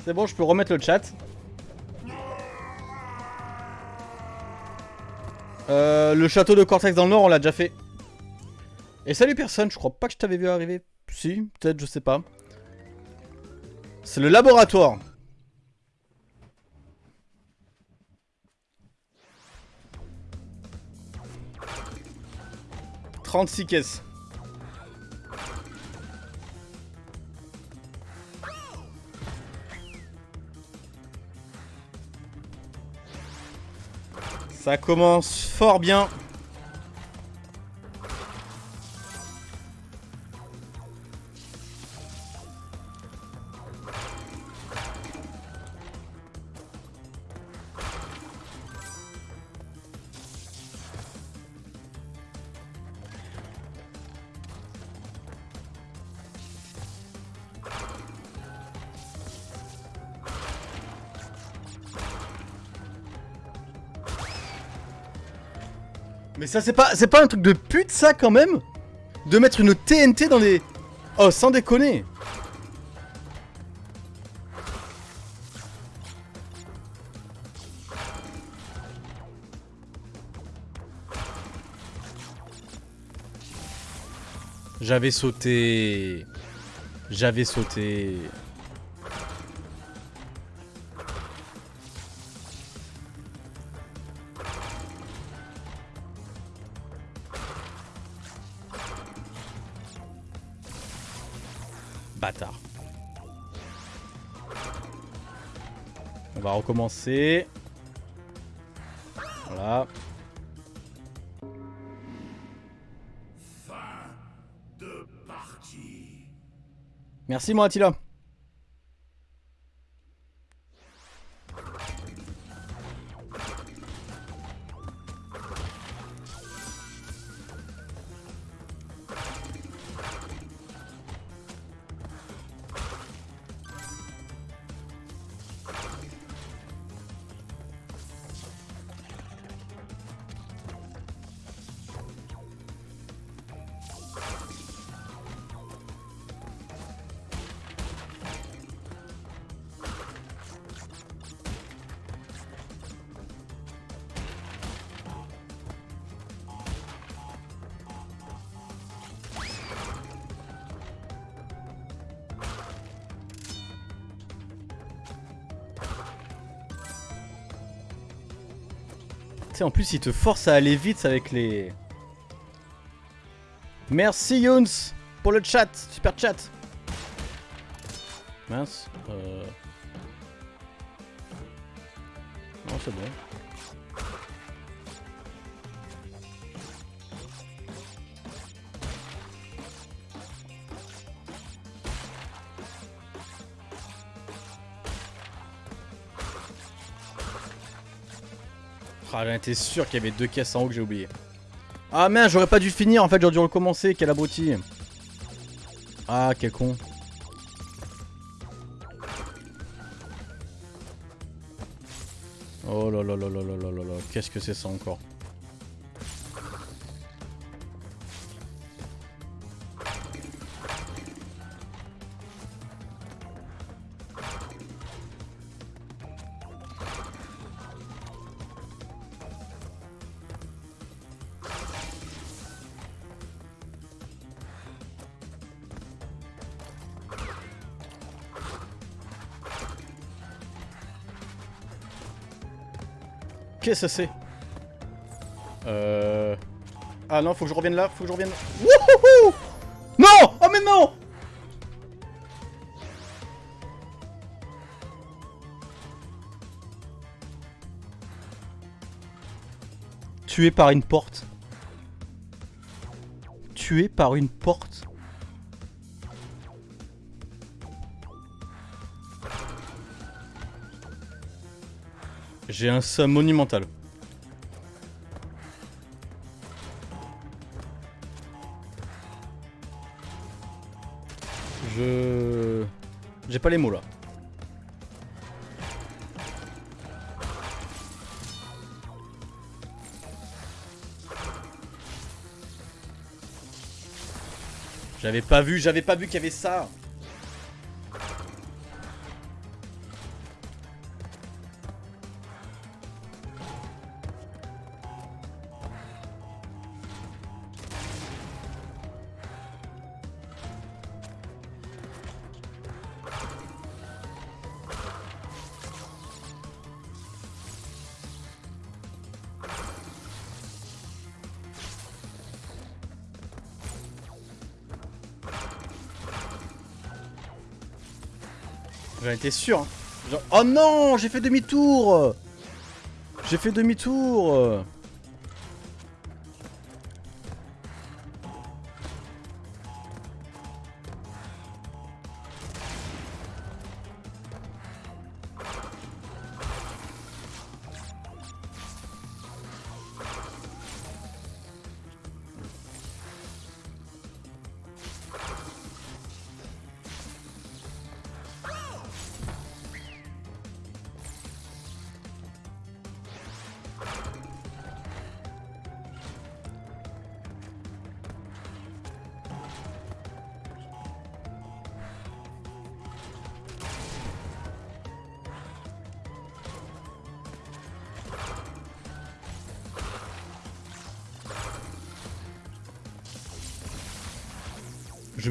C'est bon, je peux remettre le chat. Euh, le château de Cortex dans le nord, on l'a déjà fait. Et salut personne, je crois pas que je t'avais vu arriver. Si, peut-être, je sais pas. C'est le laboratoire. « 36 caisses. Ça commence fort bien. Mais ça c'est pas c'est pas un truc de pute ça quand même De mettre une TNT dans les... Oh sans déconner. J'avais sauté... J'avais sauté... On va recommencer. Voilà. Merci moi Attila. En plus, il te force à aller vite avec les... Merci Younes pour le chat, super chat. Mince. Euh... Non, c'est bon. Ah, j'en étais sûr qu'il y avait deux caisses en haut que j'ai oublié. Ah merde, j'aurais pas dû finir en fait, j'aurais dû recommencer, quel abruti. Ah, quel con. Oh là là là là là là là là, qu'est-ce que c'est ça encore? Qu'est-ce que c'est Euh... Ah non, faut que je revienne là, faut que je revienne... Wouhouhou Non Oh mais non Tué par une porte. Tué par une porte. J'ai un somme monumental. Je... J'ai pas les mots là. J'avais pas vu, j'avais pas vu qu'il y avait ça. J'en étais sûr. hein. Oh non, j'ai fait demi-tour J'ai fait demi-tour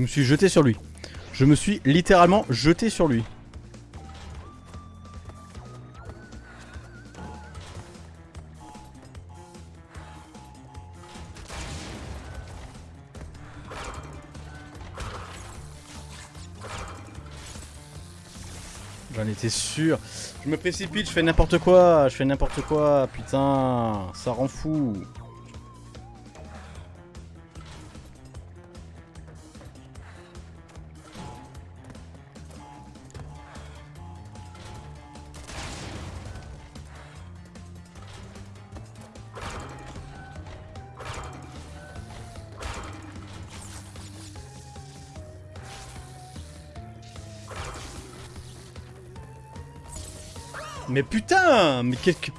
me suis jeté sur lui. Je me suis littéralement jeté sur lui. J'en étais sûr. Je me précipite, je fais n'importe quoi, je fais n'importe quoi, putain, ça rend fou. Mais quel... que-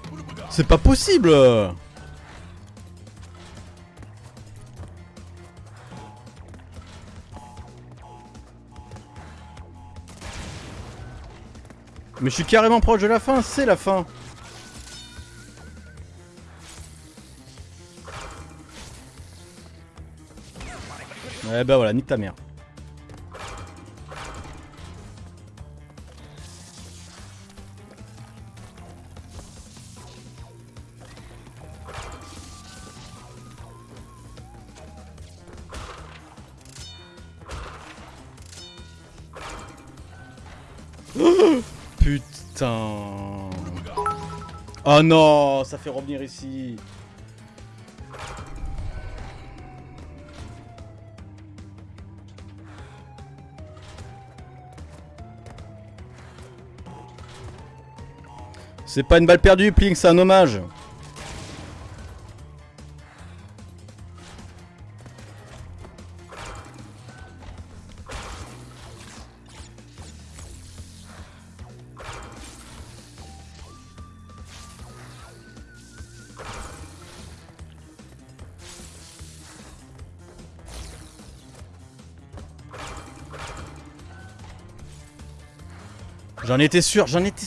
C'est pas possible Mais je suis carrément proche de la fin, c'est la fin Ouais bah voilà, nique ta mère. Putain. Oh non, ça fait revenir ici. C'est pas une balle perdue, Plink, c'est un hommage. J'en étais sûr, j'en étais...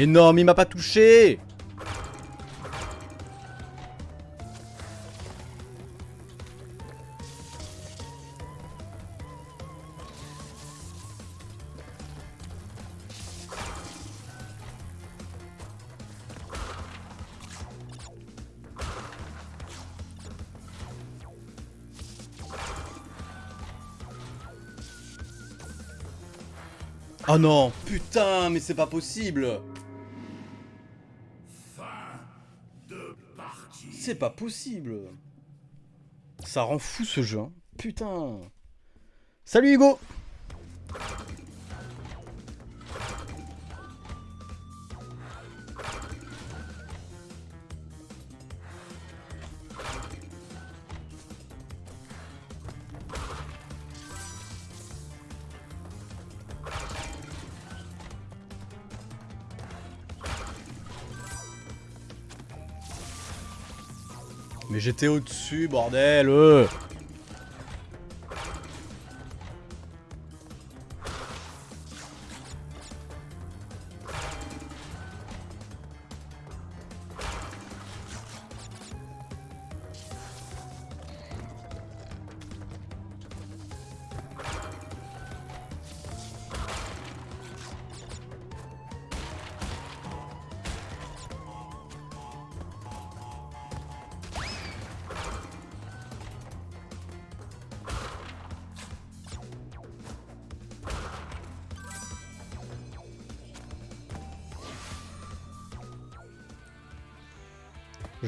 Mais non, mais il m'a pas touché. Oh non Putain, mais c'est pas possible. C'est pas possible. Ça rend fou ce jeu, hein. Putain. Salut Hugo Mais j'étais au-dessus, bordel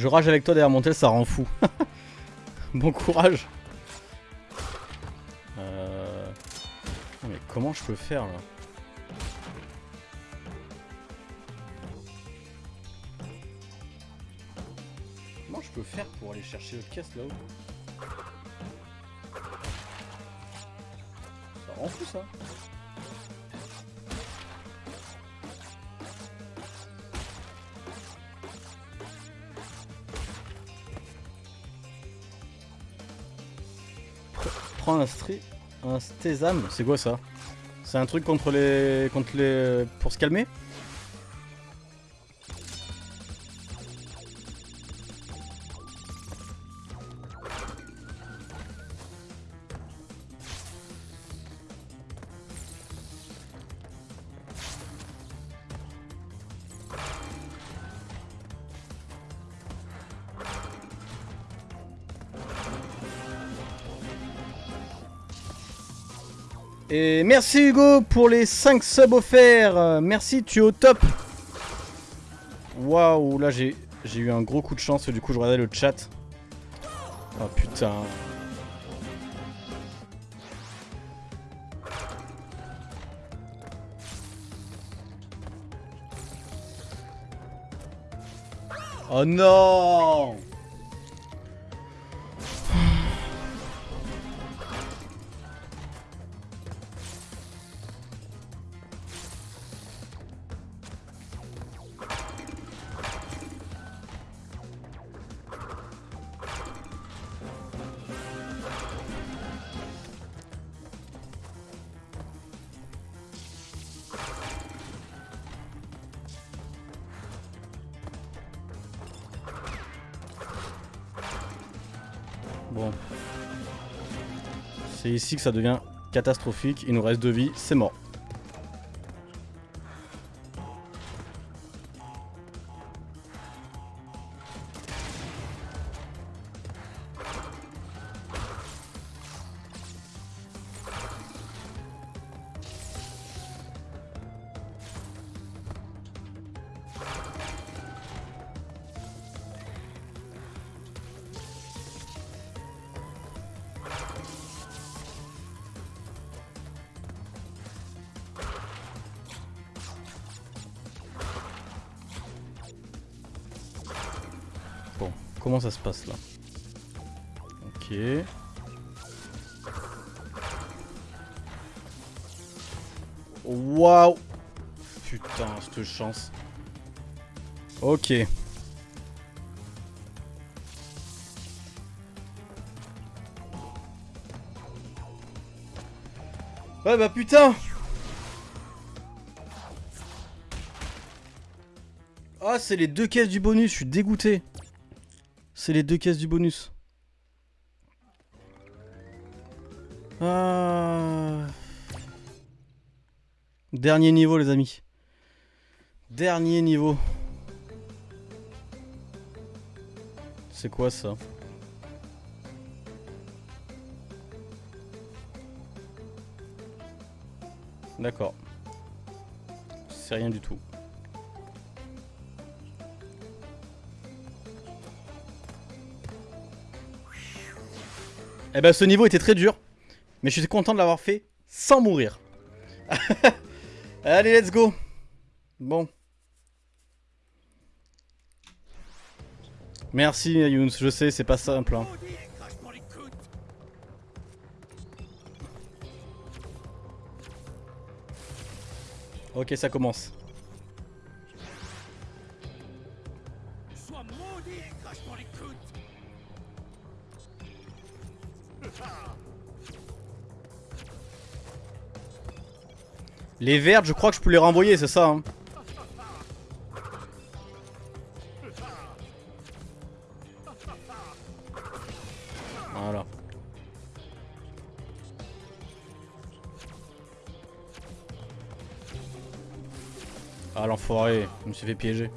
Je rage avec toi derrière mon tel, ça rend fou. [laughs] bon courage. Euh... Mais comment je peux faire là? Comment je peux faire pour aller chercher le caisse là-haut? Ça rend fou ça. Un stri... un stésame, c'est quoi ça? C'est un truc contre les... contre les... pour se calmer? Merci Hugo pour les 5 subs offerts. Merci, tu es au top. Waouh, là j'ai eu un gros coup de chance. Du coup, je regardais le chat. Oh putain. Oh non C'est ici que ça devient catastrophique. Il nous reste deux vies, c'est mort. Comment ça se passe là Ok. Waouh Putain, cette chance. Ok. Ouais bah putain Ah c'est les deux caisses du bonus, je suis dégoûté. C'est les deux caisses du bonus. Ah. Dernier niveau les amis. Dernier niveau. C'est quoi ça? D'accord. fait rien du tout. Eh ben ce niveau était très dur, mais je suis content de l'avoir fait sans mourir. [laughs] Allez, let's go Bon. Merci Younes, je sais, c'est pas simple. Hein. Ok, ça commence. Les vertes, je crois que je peux les renvoyer, c'est ça. Hein. Voilà. Ah l'enfoiré, je me suis fait piéger.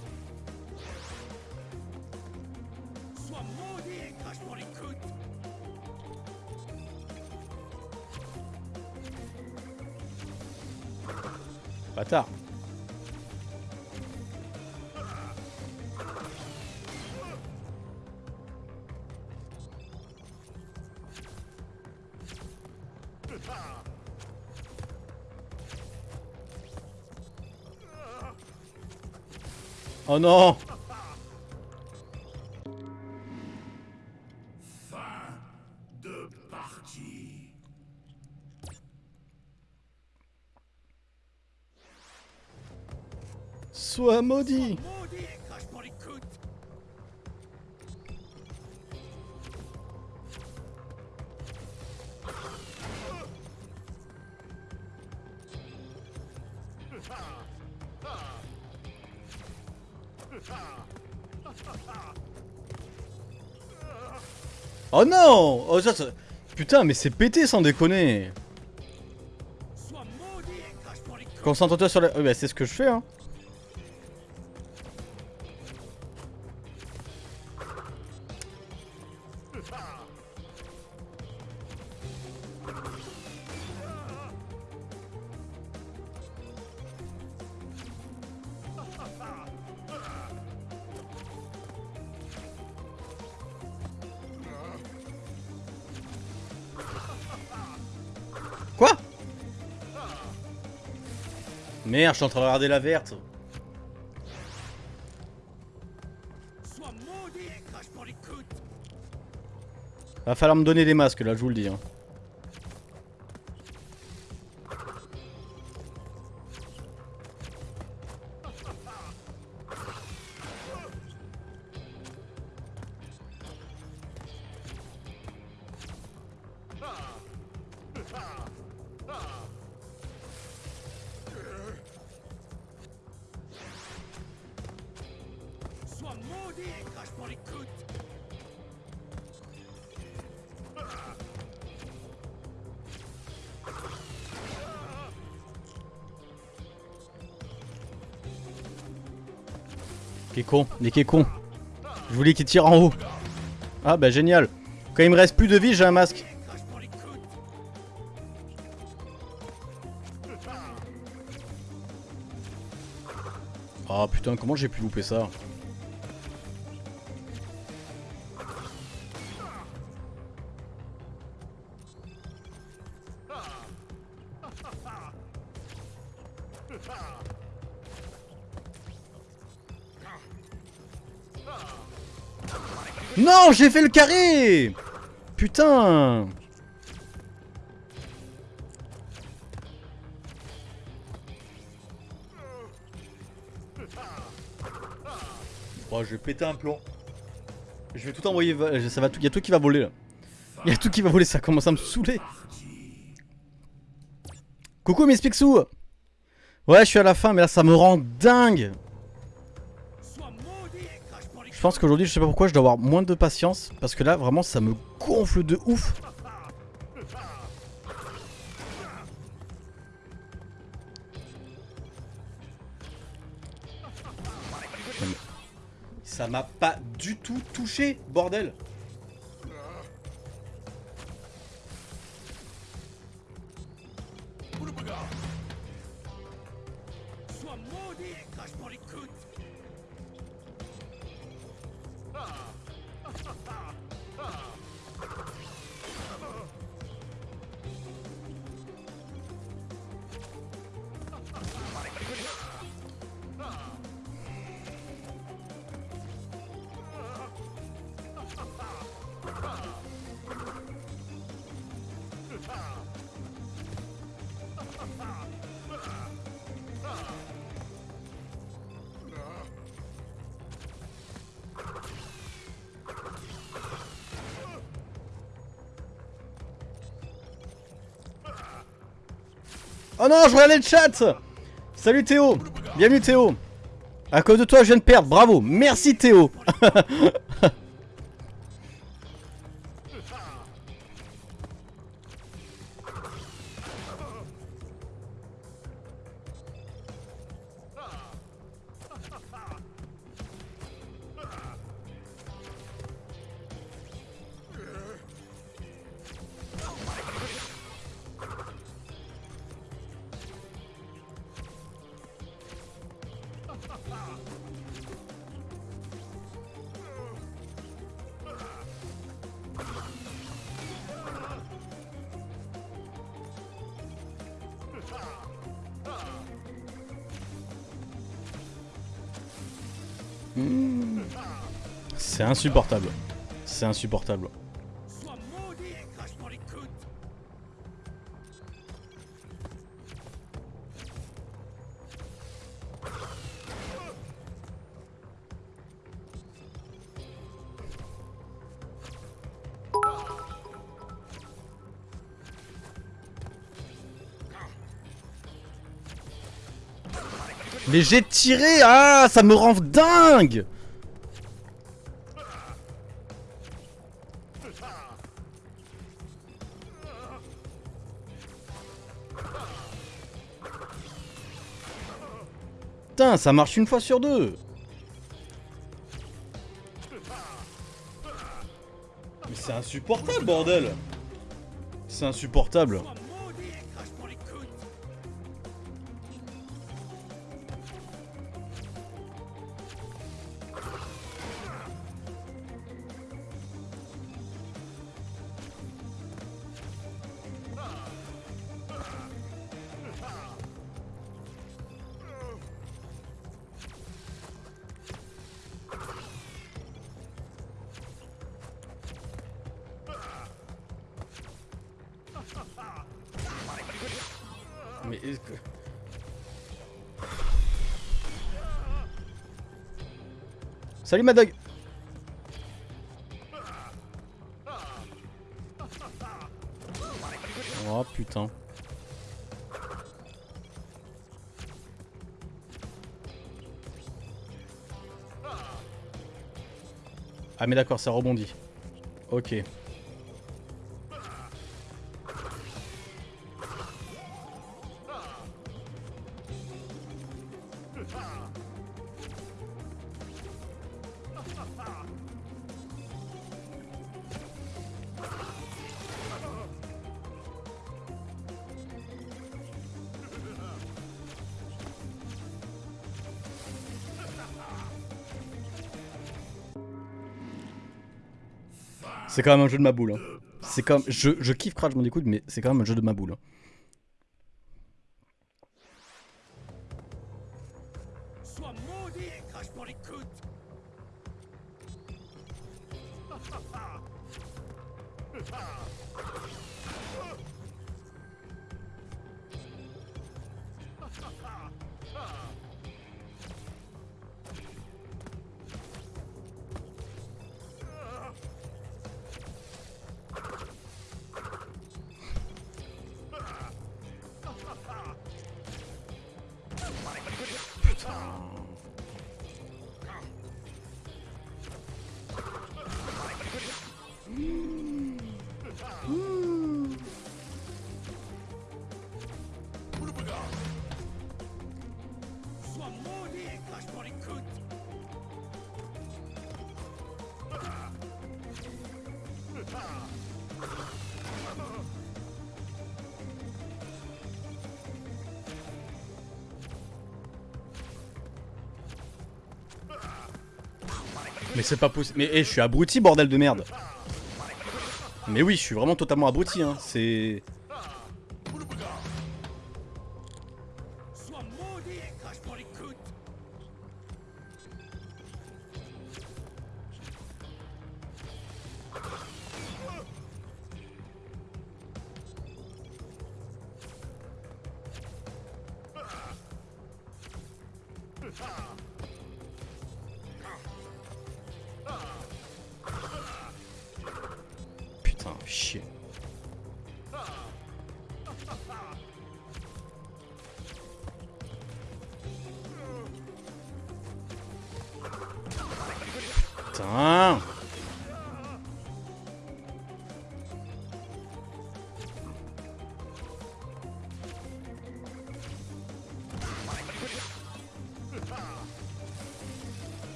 Oh non Oh non Oh ça. Putain mais c'est pété sans déconner Concentre-toi sur la... Oui bah c'est ce que je fais hein Merde, je suis en train de regarder la verte. Va falloir me donner des masques là, je vous le dis. Hein. Con, con. Je voulais qu'il tire en haut. Ah bah génial. Quand il me reste plus de vie, j'ai un masque. Oh putain, comment j'ai pu louper ça? J'ai fait le carré Putain Oh, je vais péter un plomb. Je vais tout envoyer, ça va tout, y a tout qui va voler là. Y a tout qui va voler, ça commence à me saouler. Coucou Miss Pixou Ouais, je suis à la fin, mais là ça me rend dingue pense qu'aujourd'hui, je sais pas pourquoi, je dois avoir moins de patience, parce que là, vraiment, ça me gonfle de ouf. Ça m'a pas du tout touché, bordel Oh non, je regardais le chat. Salut Théo. Bienvenue Théo. À cause de toi, je viens de perdre, bravo. Merci Théo [laughs] C'est insupportable. C'est insupportable. Mais j'ai tiré Ah, ça me rend dingue. Putain, ça marche une fois sur deux. Mais c'est insupportable, bordel. C'est insupportable Salut Madog Oh putain. Ah mais d'accord, ça rebondit. Ok. C'est quand même un jeu de ma boule. hein. C'est comme je, je kiffe Crash Bandicoot, mais c'est quand même un jeu de ma boule. hein. Sois Mais c'est pas possible. Mais eh, je suis abruti, bordel de merde. Mais oui, je suis vraiment totalement abruti, hein. C'est...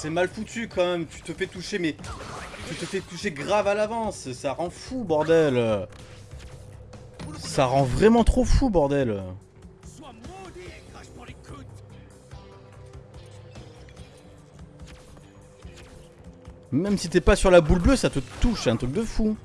c'est mal foutu quand même, tu te fais toucher mais... Tu te fais toucher grave à l'avance, ça rend fou bordel. Ça rend vraiment trop fou bordel. Même si t'es pas sur la boule bleue, ça te touche, c'est un truc de fou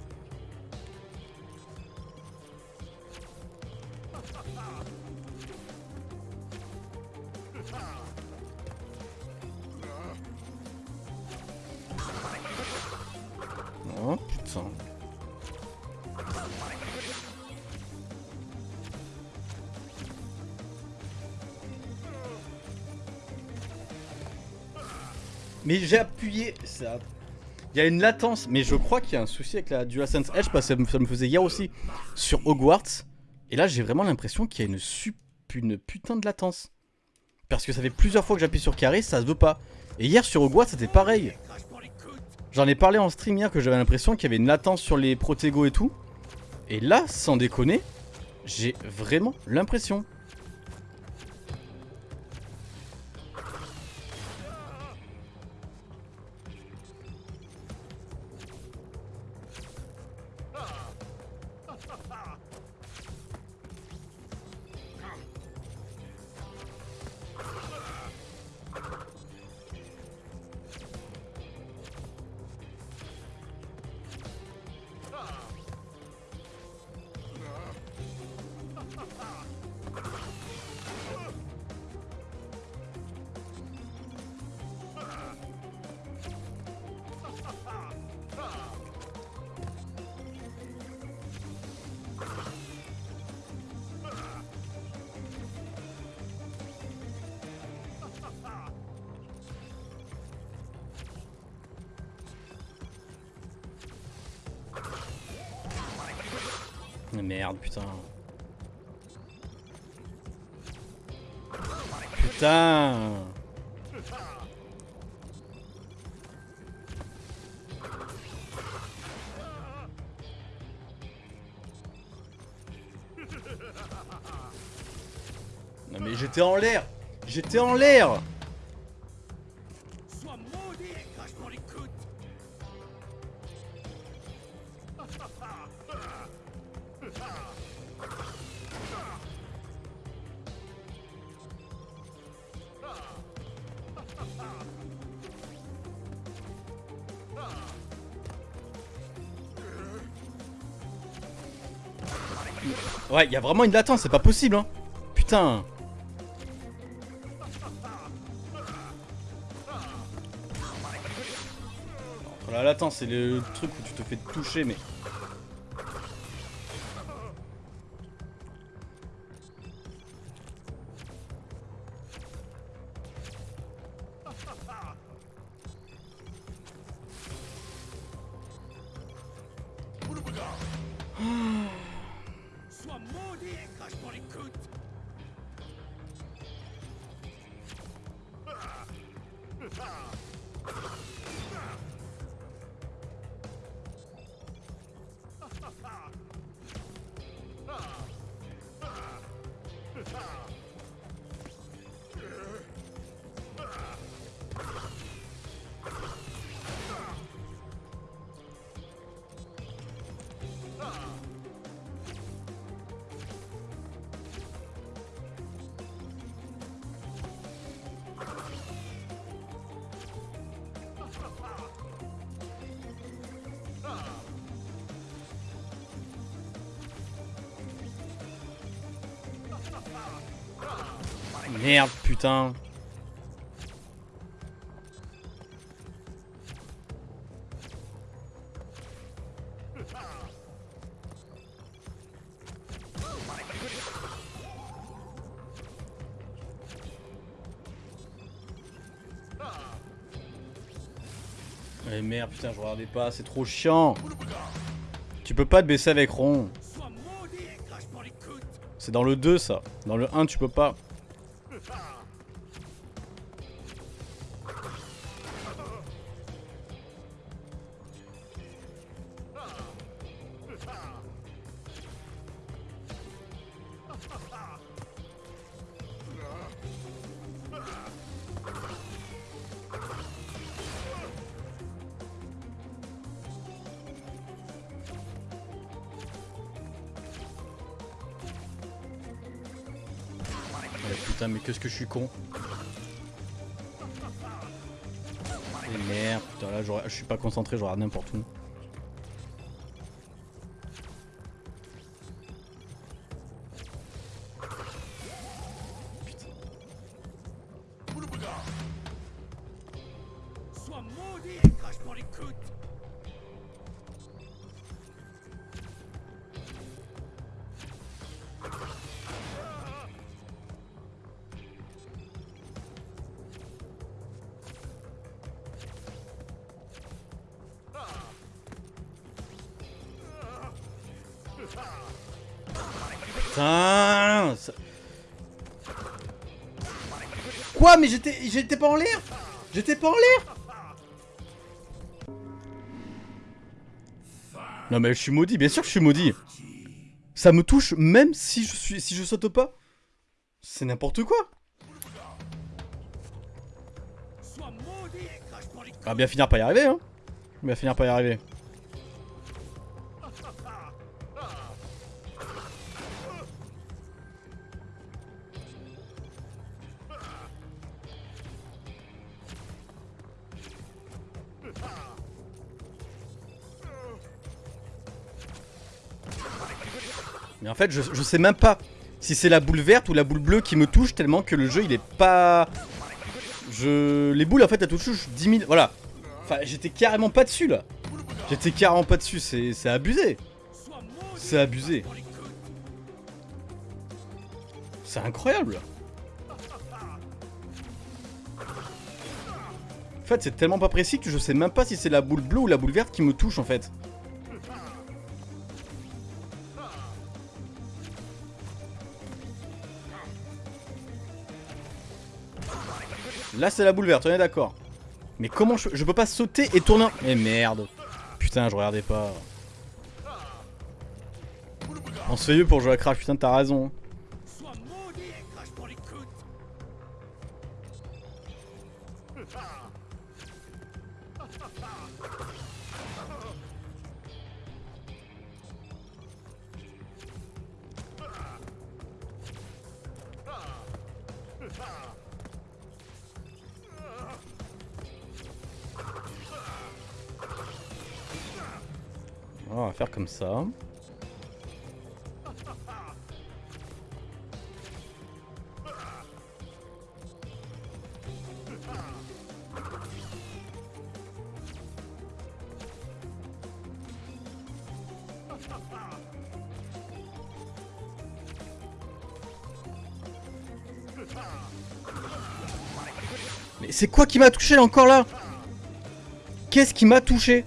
Il y a une latence, mais je crois qu'il y a un souci avec la DualSense Edge parce que ça me, faisait hier aussi sur Hogwarts. Et là, j'ai vraiment l'impression qu'il y a une, sup- une putain de latence. Parce que ça fait plusieurs fois que j'appuie sur carré, ça se veut pas. Et hier sur Hogwarts, c'était pareil. J'en ai parlé en stream hier que j'avais l'impression qu'il y avait une latence sur les protégos et tout. Et là, sans déconner, j'ai vraiment l'impression. Merde, putain. Putain. Non mais j'étais en l'air. J'étais en l'air Ouais, il y a vraiment une latence, c'est pas possible, hein. Putain. Entre La latence, c'est le truc où tu te fais toucher, mais... putain. Eh merde, putain, je regardais pas, c'est trop chiant. Tu peux pas te baisser avec rond. C'est dans le 2 ça. Dans le 1 tu peux pas. Putain, mais qu'est-ce que je suis con. Et merde, putain, là je suis pas concentré, je regarde n'importe où. Quoi Mais j'étais j'étais pas en l'air. J'étais pas en l'air. Non mais je suis maudit, bien sûr que je suis maudit. Ça me touche même si je suis si je saute pas. C'est n'importe quoi. Va bien finir par y arriver hein. On va bien finir par y arriver en fait, je, sais même pas si c'est la boule verte ou la boule bleue qui me touche tellement que le jeu il est pas. Je. Les boules en fait elles touchent 10 000. Voilà. Enfin, j'étais carrément pas dessus là. J'étais carrément pas dessus, c'est abusé. C'est abusé. C'est incroyable. En fait, c'est tellement pas précis que je sais même pas si c'est la boule bleue ou la boule verte qui me touche en fait. Là, c'est la boule verte, on est d'accord. Mais comment je... Je peux pas sauter et tourner... en- Mais merde. Putain, je regardais pas. On se fait vieux pour jouer à Crash, putain, t'as raison. Mais c'est quoi qui m'a touché encore là? Qu'est-ce qui m'a touché?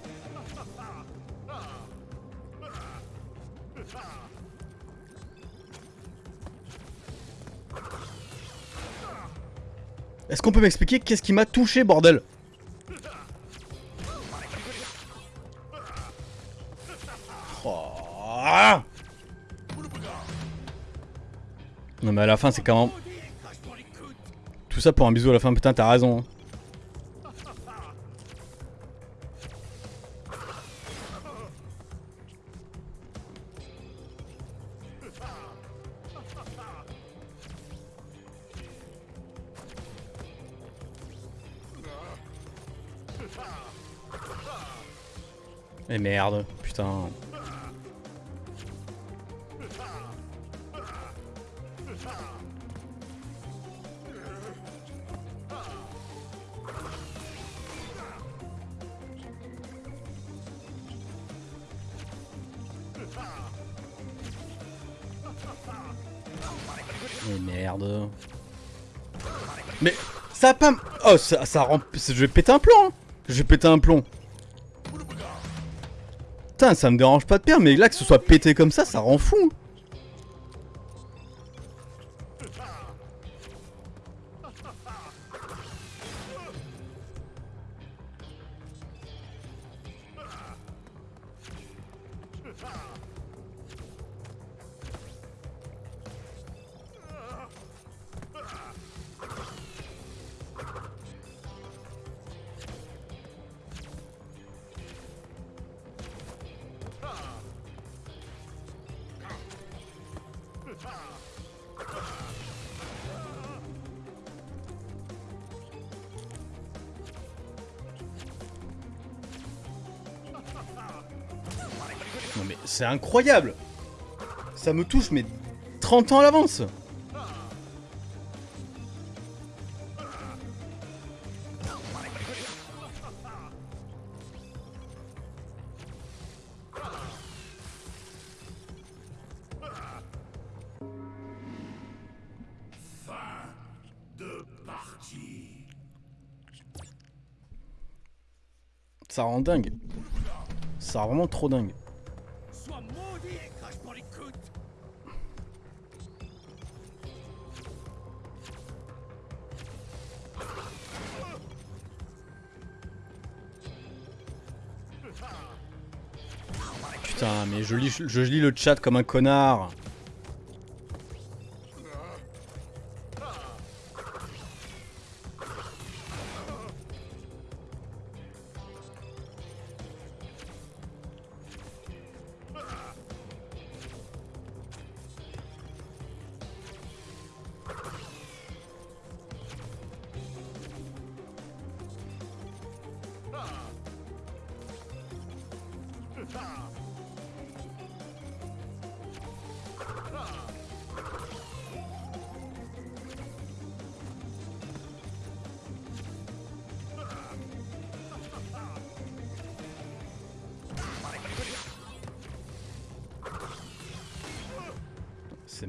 Est-ce qu'on peut m'expliquer qu'est-ce qui m'a touché, bordel? Non mais à la fin c'est quand même... Tout ça pour un bisou à la fin, putain t'as raison. Oh, ça, ça rend... Je vais péter un plomb hein. Je vais péter un plomb. Putain, ça me dérange pas de perdre, mais là, que ce soit pété comme ça, ça rend fou. C'est incroyable Ça me touche mais 30 ans à l'avance. Ça rend dingue. Ça rend vraiment trop dingue. Je lis, le chat comme un connard.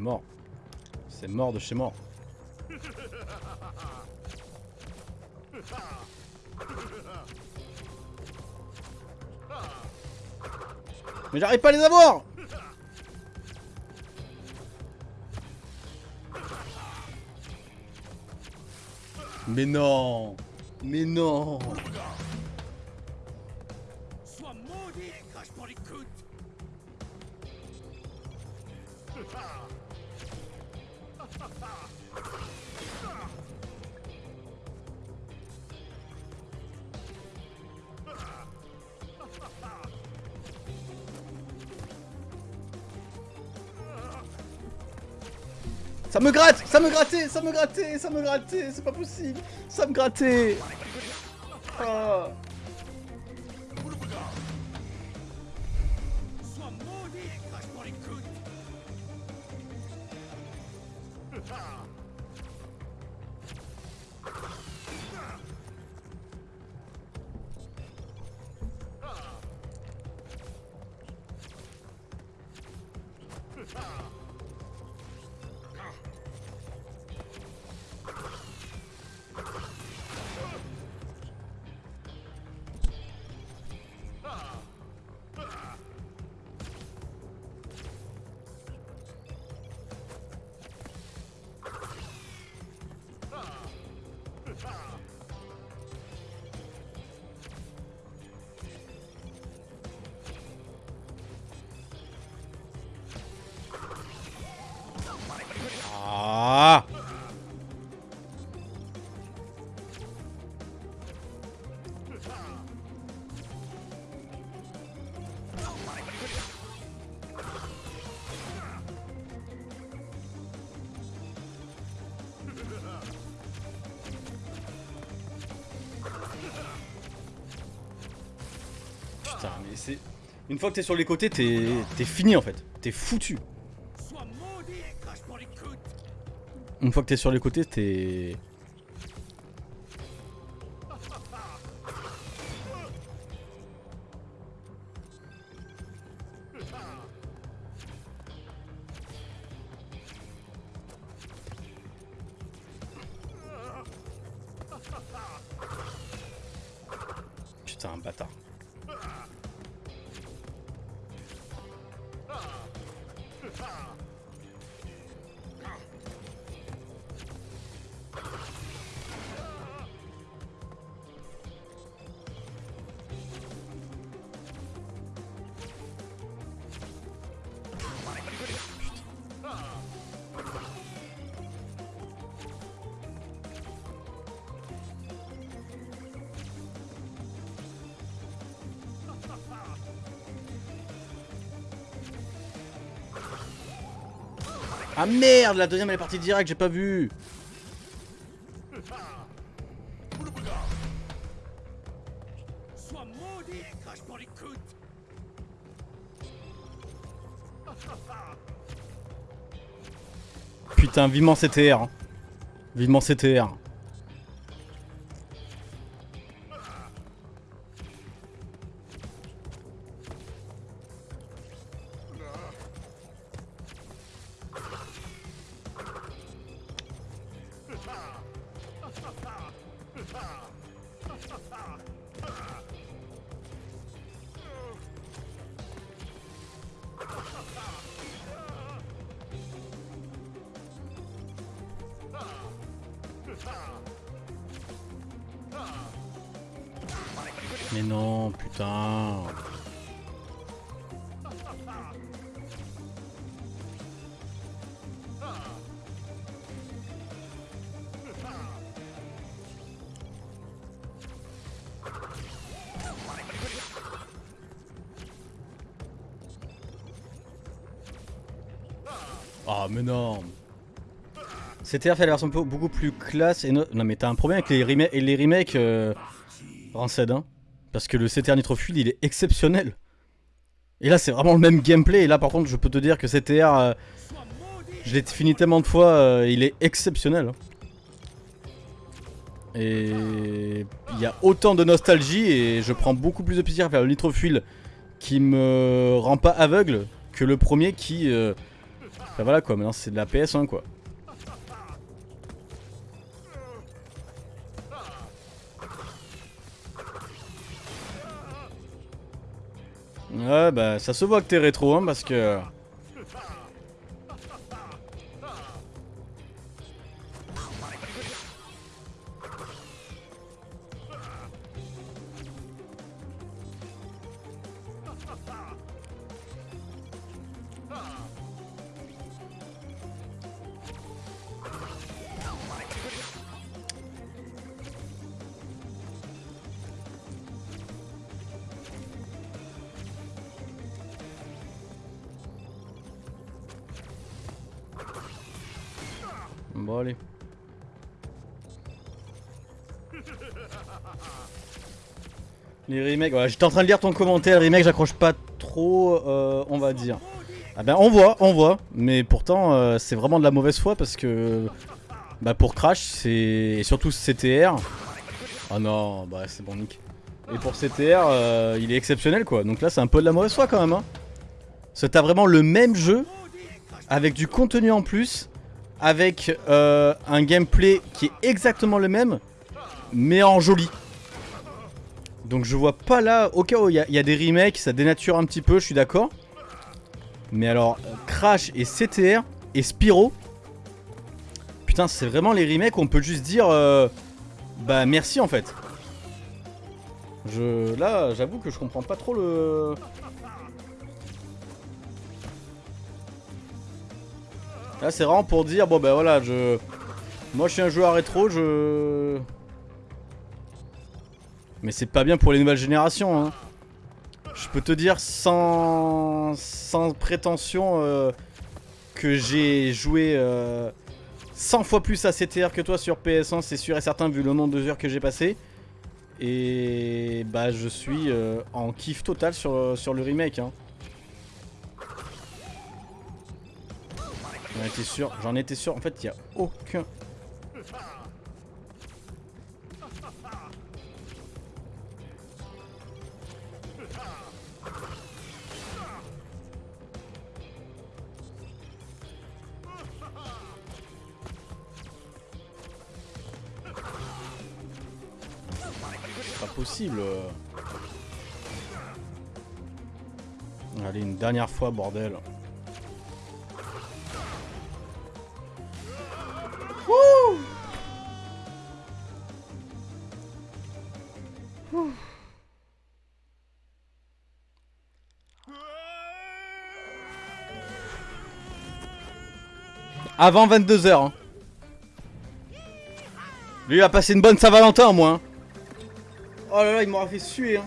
Mort. C'est mort de chez mort. Mais j'arrive pas à les avoir Mais non Mais non Sois maudit et crache pour les coudes. Ça me gratte Ça me grattait Ça me grattait Ça me grattait C'est pas possible Ça me grattait Ah. Une fois que t'es sur les côtés, t'es fini en fait. T'es foutu. Une fois que t'es sur les côtés, t'es... merde, la deuxième elle est partie direct, j'ai pas vu. Putain, vivement CTR. hein. Vivement CTR. CTR fait la version beaucoup plus classe et no- non mais t'as un problème avec les, rema- et les remakes euh, Rancid hein. Parce que le CTR Nitro Fuel il est exceptionnel. Et là c'est vraiment le même gameplay. Et là par contre je peux te dire que CTR euh, je l'ai fini tellement de fois euh, il est exceptionnel hein. et il y a autant de nostalgie et je prends beaucoup plus de plaisir à faire le Nitro Fuel qui me rend pas aveugle que le premier qui euh, bah voilà quoi. Maintenant c'est de la PS1 quoi bah ça se voit que t'es rétro hein parce que J'étais en train de lire ton commentaire, remake j'accroche pas trop, euh, on va dire. Ah ben on voit, on voit, mais pourtant euh, c'est vraiment de la mauvaise foi parce que bah pour Crash c'est et surtout CTR. Oh non, bah c'est bon Nick. Et pour CTR euh, il est exceptionnel quoi, donc là c'est un peu de la mauvaise foi quand même. Hein. T'as vraiment le même jeu avec du contenu en plus, avec euh, un gameplay qui est exactement le même, mais en joli. Donc je vois pas là, au cas où il y, a- des remakes, ça dénature un petit peu, je suis d'accord. Mais alors, Crash et CTR et Spyro, putain c'est vraiment les remakes où on peut juste dire, euh, bah merci en fait. Je, là, j'avoue que je comprends pas trop le... Là, c'est vraiment pour dire, bon ben voilà, je... Moi, je suis un joueur rétro, je... Mais c'est pas bien pour les nouvelles générations, hein. Je peux te dire sans, sans prétention euh, que j'ai joué euh, 100 fois plus à CTR que toi sur PS1, c'est sûr et certain, vu le nombre de heures que j'ai passé. Et bah, je suis euh, en kiff total sur, sur le remake, hein. J'en étais sûr, j'en étais sûr. En fait, il y a aucun. Allez, une dernière fois, bordel. Avant 22h. Hein. Lui, a passé une bonne Saint-Valentin, moi. Hein. Oh là là, il m'aura fait suer. Hein.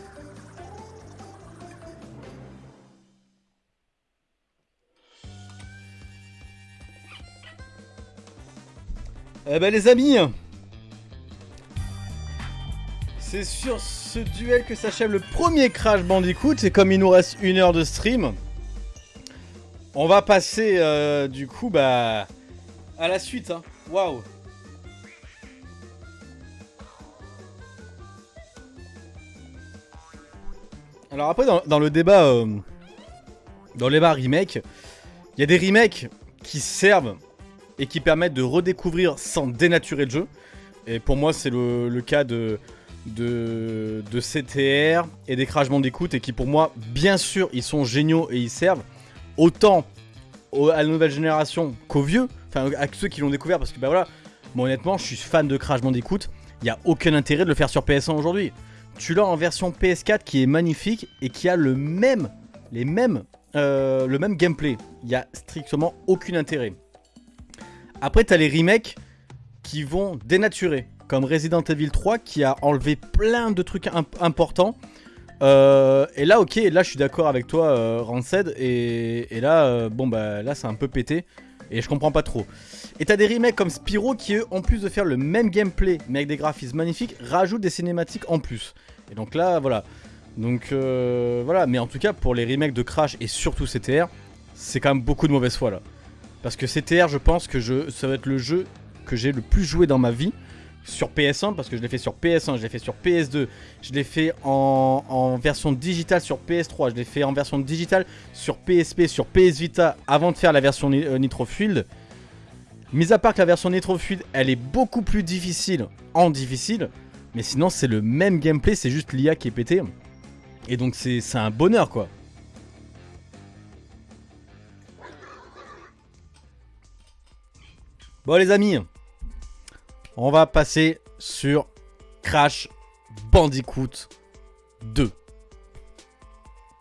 Eh ben les amis C'est sur ce duel que s'achève le premier Crash Bandicoot et comme il nous reste une heure de stream, on va passer euh, du coup bah à la suite. Hein. Waouh Alors après dans, le débat euh, dans le débat remake, il y a des remakes qui servent et qui permettent de redécouvrir sans dénaturer le jeu. Et pour moi, c'est le, cas de, de, de, CTR et des Crash Bandicoot et qui pour moi, bien sûr, ils sont géniaux et ils servent autant à la nouvelle génération qu'aux vieux, enfin à ceux qui l'ont découvert parce que bah voilà, moi honnêtement, je suis fan de Crash Bandicoot, il n'y a aucun intérêt de le faire sur PS1 aujourd'hui. Tu l'as en version PS4 qui est magnifique et qui a le même, euh, le même gameplay. Il n'y a strictement aucun intérêt. Après, t'as les remakes qui vont dénaturer, comme Resident Evil 3 qui a enlevé plein de trucs importants. Euh, et là, ok, là je suis d'accord avec toi, euh, Ranced, et, là, euh, bon bah là c'est un peu pété, et je comprends pas trop. Et t'as des remakes comme Spyro qui, eux, en plus de faire le même gameplay, mais avec des graphismes magnifiques, rajoutent des cinématiques en plus. Et donc là, voilà. Donc voilà, mais en tout cas, pour les remakes de Crash et surtout CTR, c'est quand même beaucoup de mauvaise foi là. Parce que CTR, je pense que je, ça va être le jeu que j'ai le plus joué dans ma vie sur PS1 parce que je l'ai fait sur PS1, je l'ai fait sur PS2, je l'ai fait en, version digitale sur PS3, je l'ai fait en version digitale sur PSP, sur PS Vita avant de faire la version euh, Nitro Fuel. Mis à part que la version Nitro elle est beaucoup plus difficile en difficile, mais sinon c'est le même gameplay, c'est juste l'IA qui est pété. Et donc c'est un bonheur quoi. Bon les amis, on va passer sur Crash Bandicoot 2.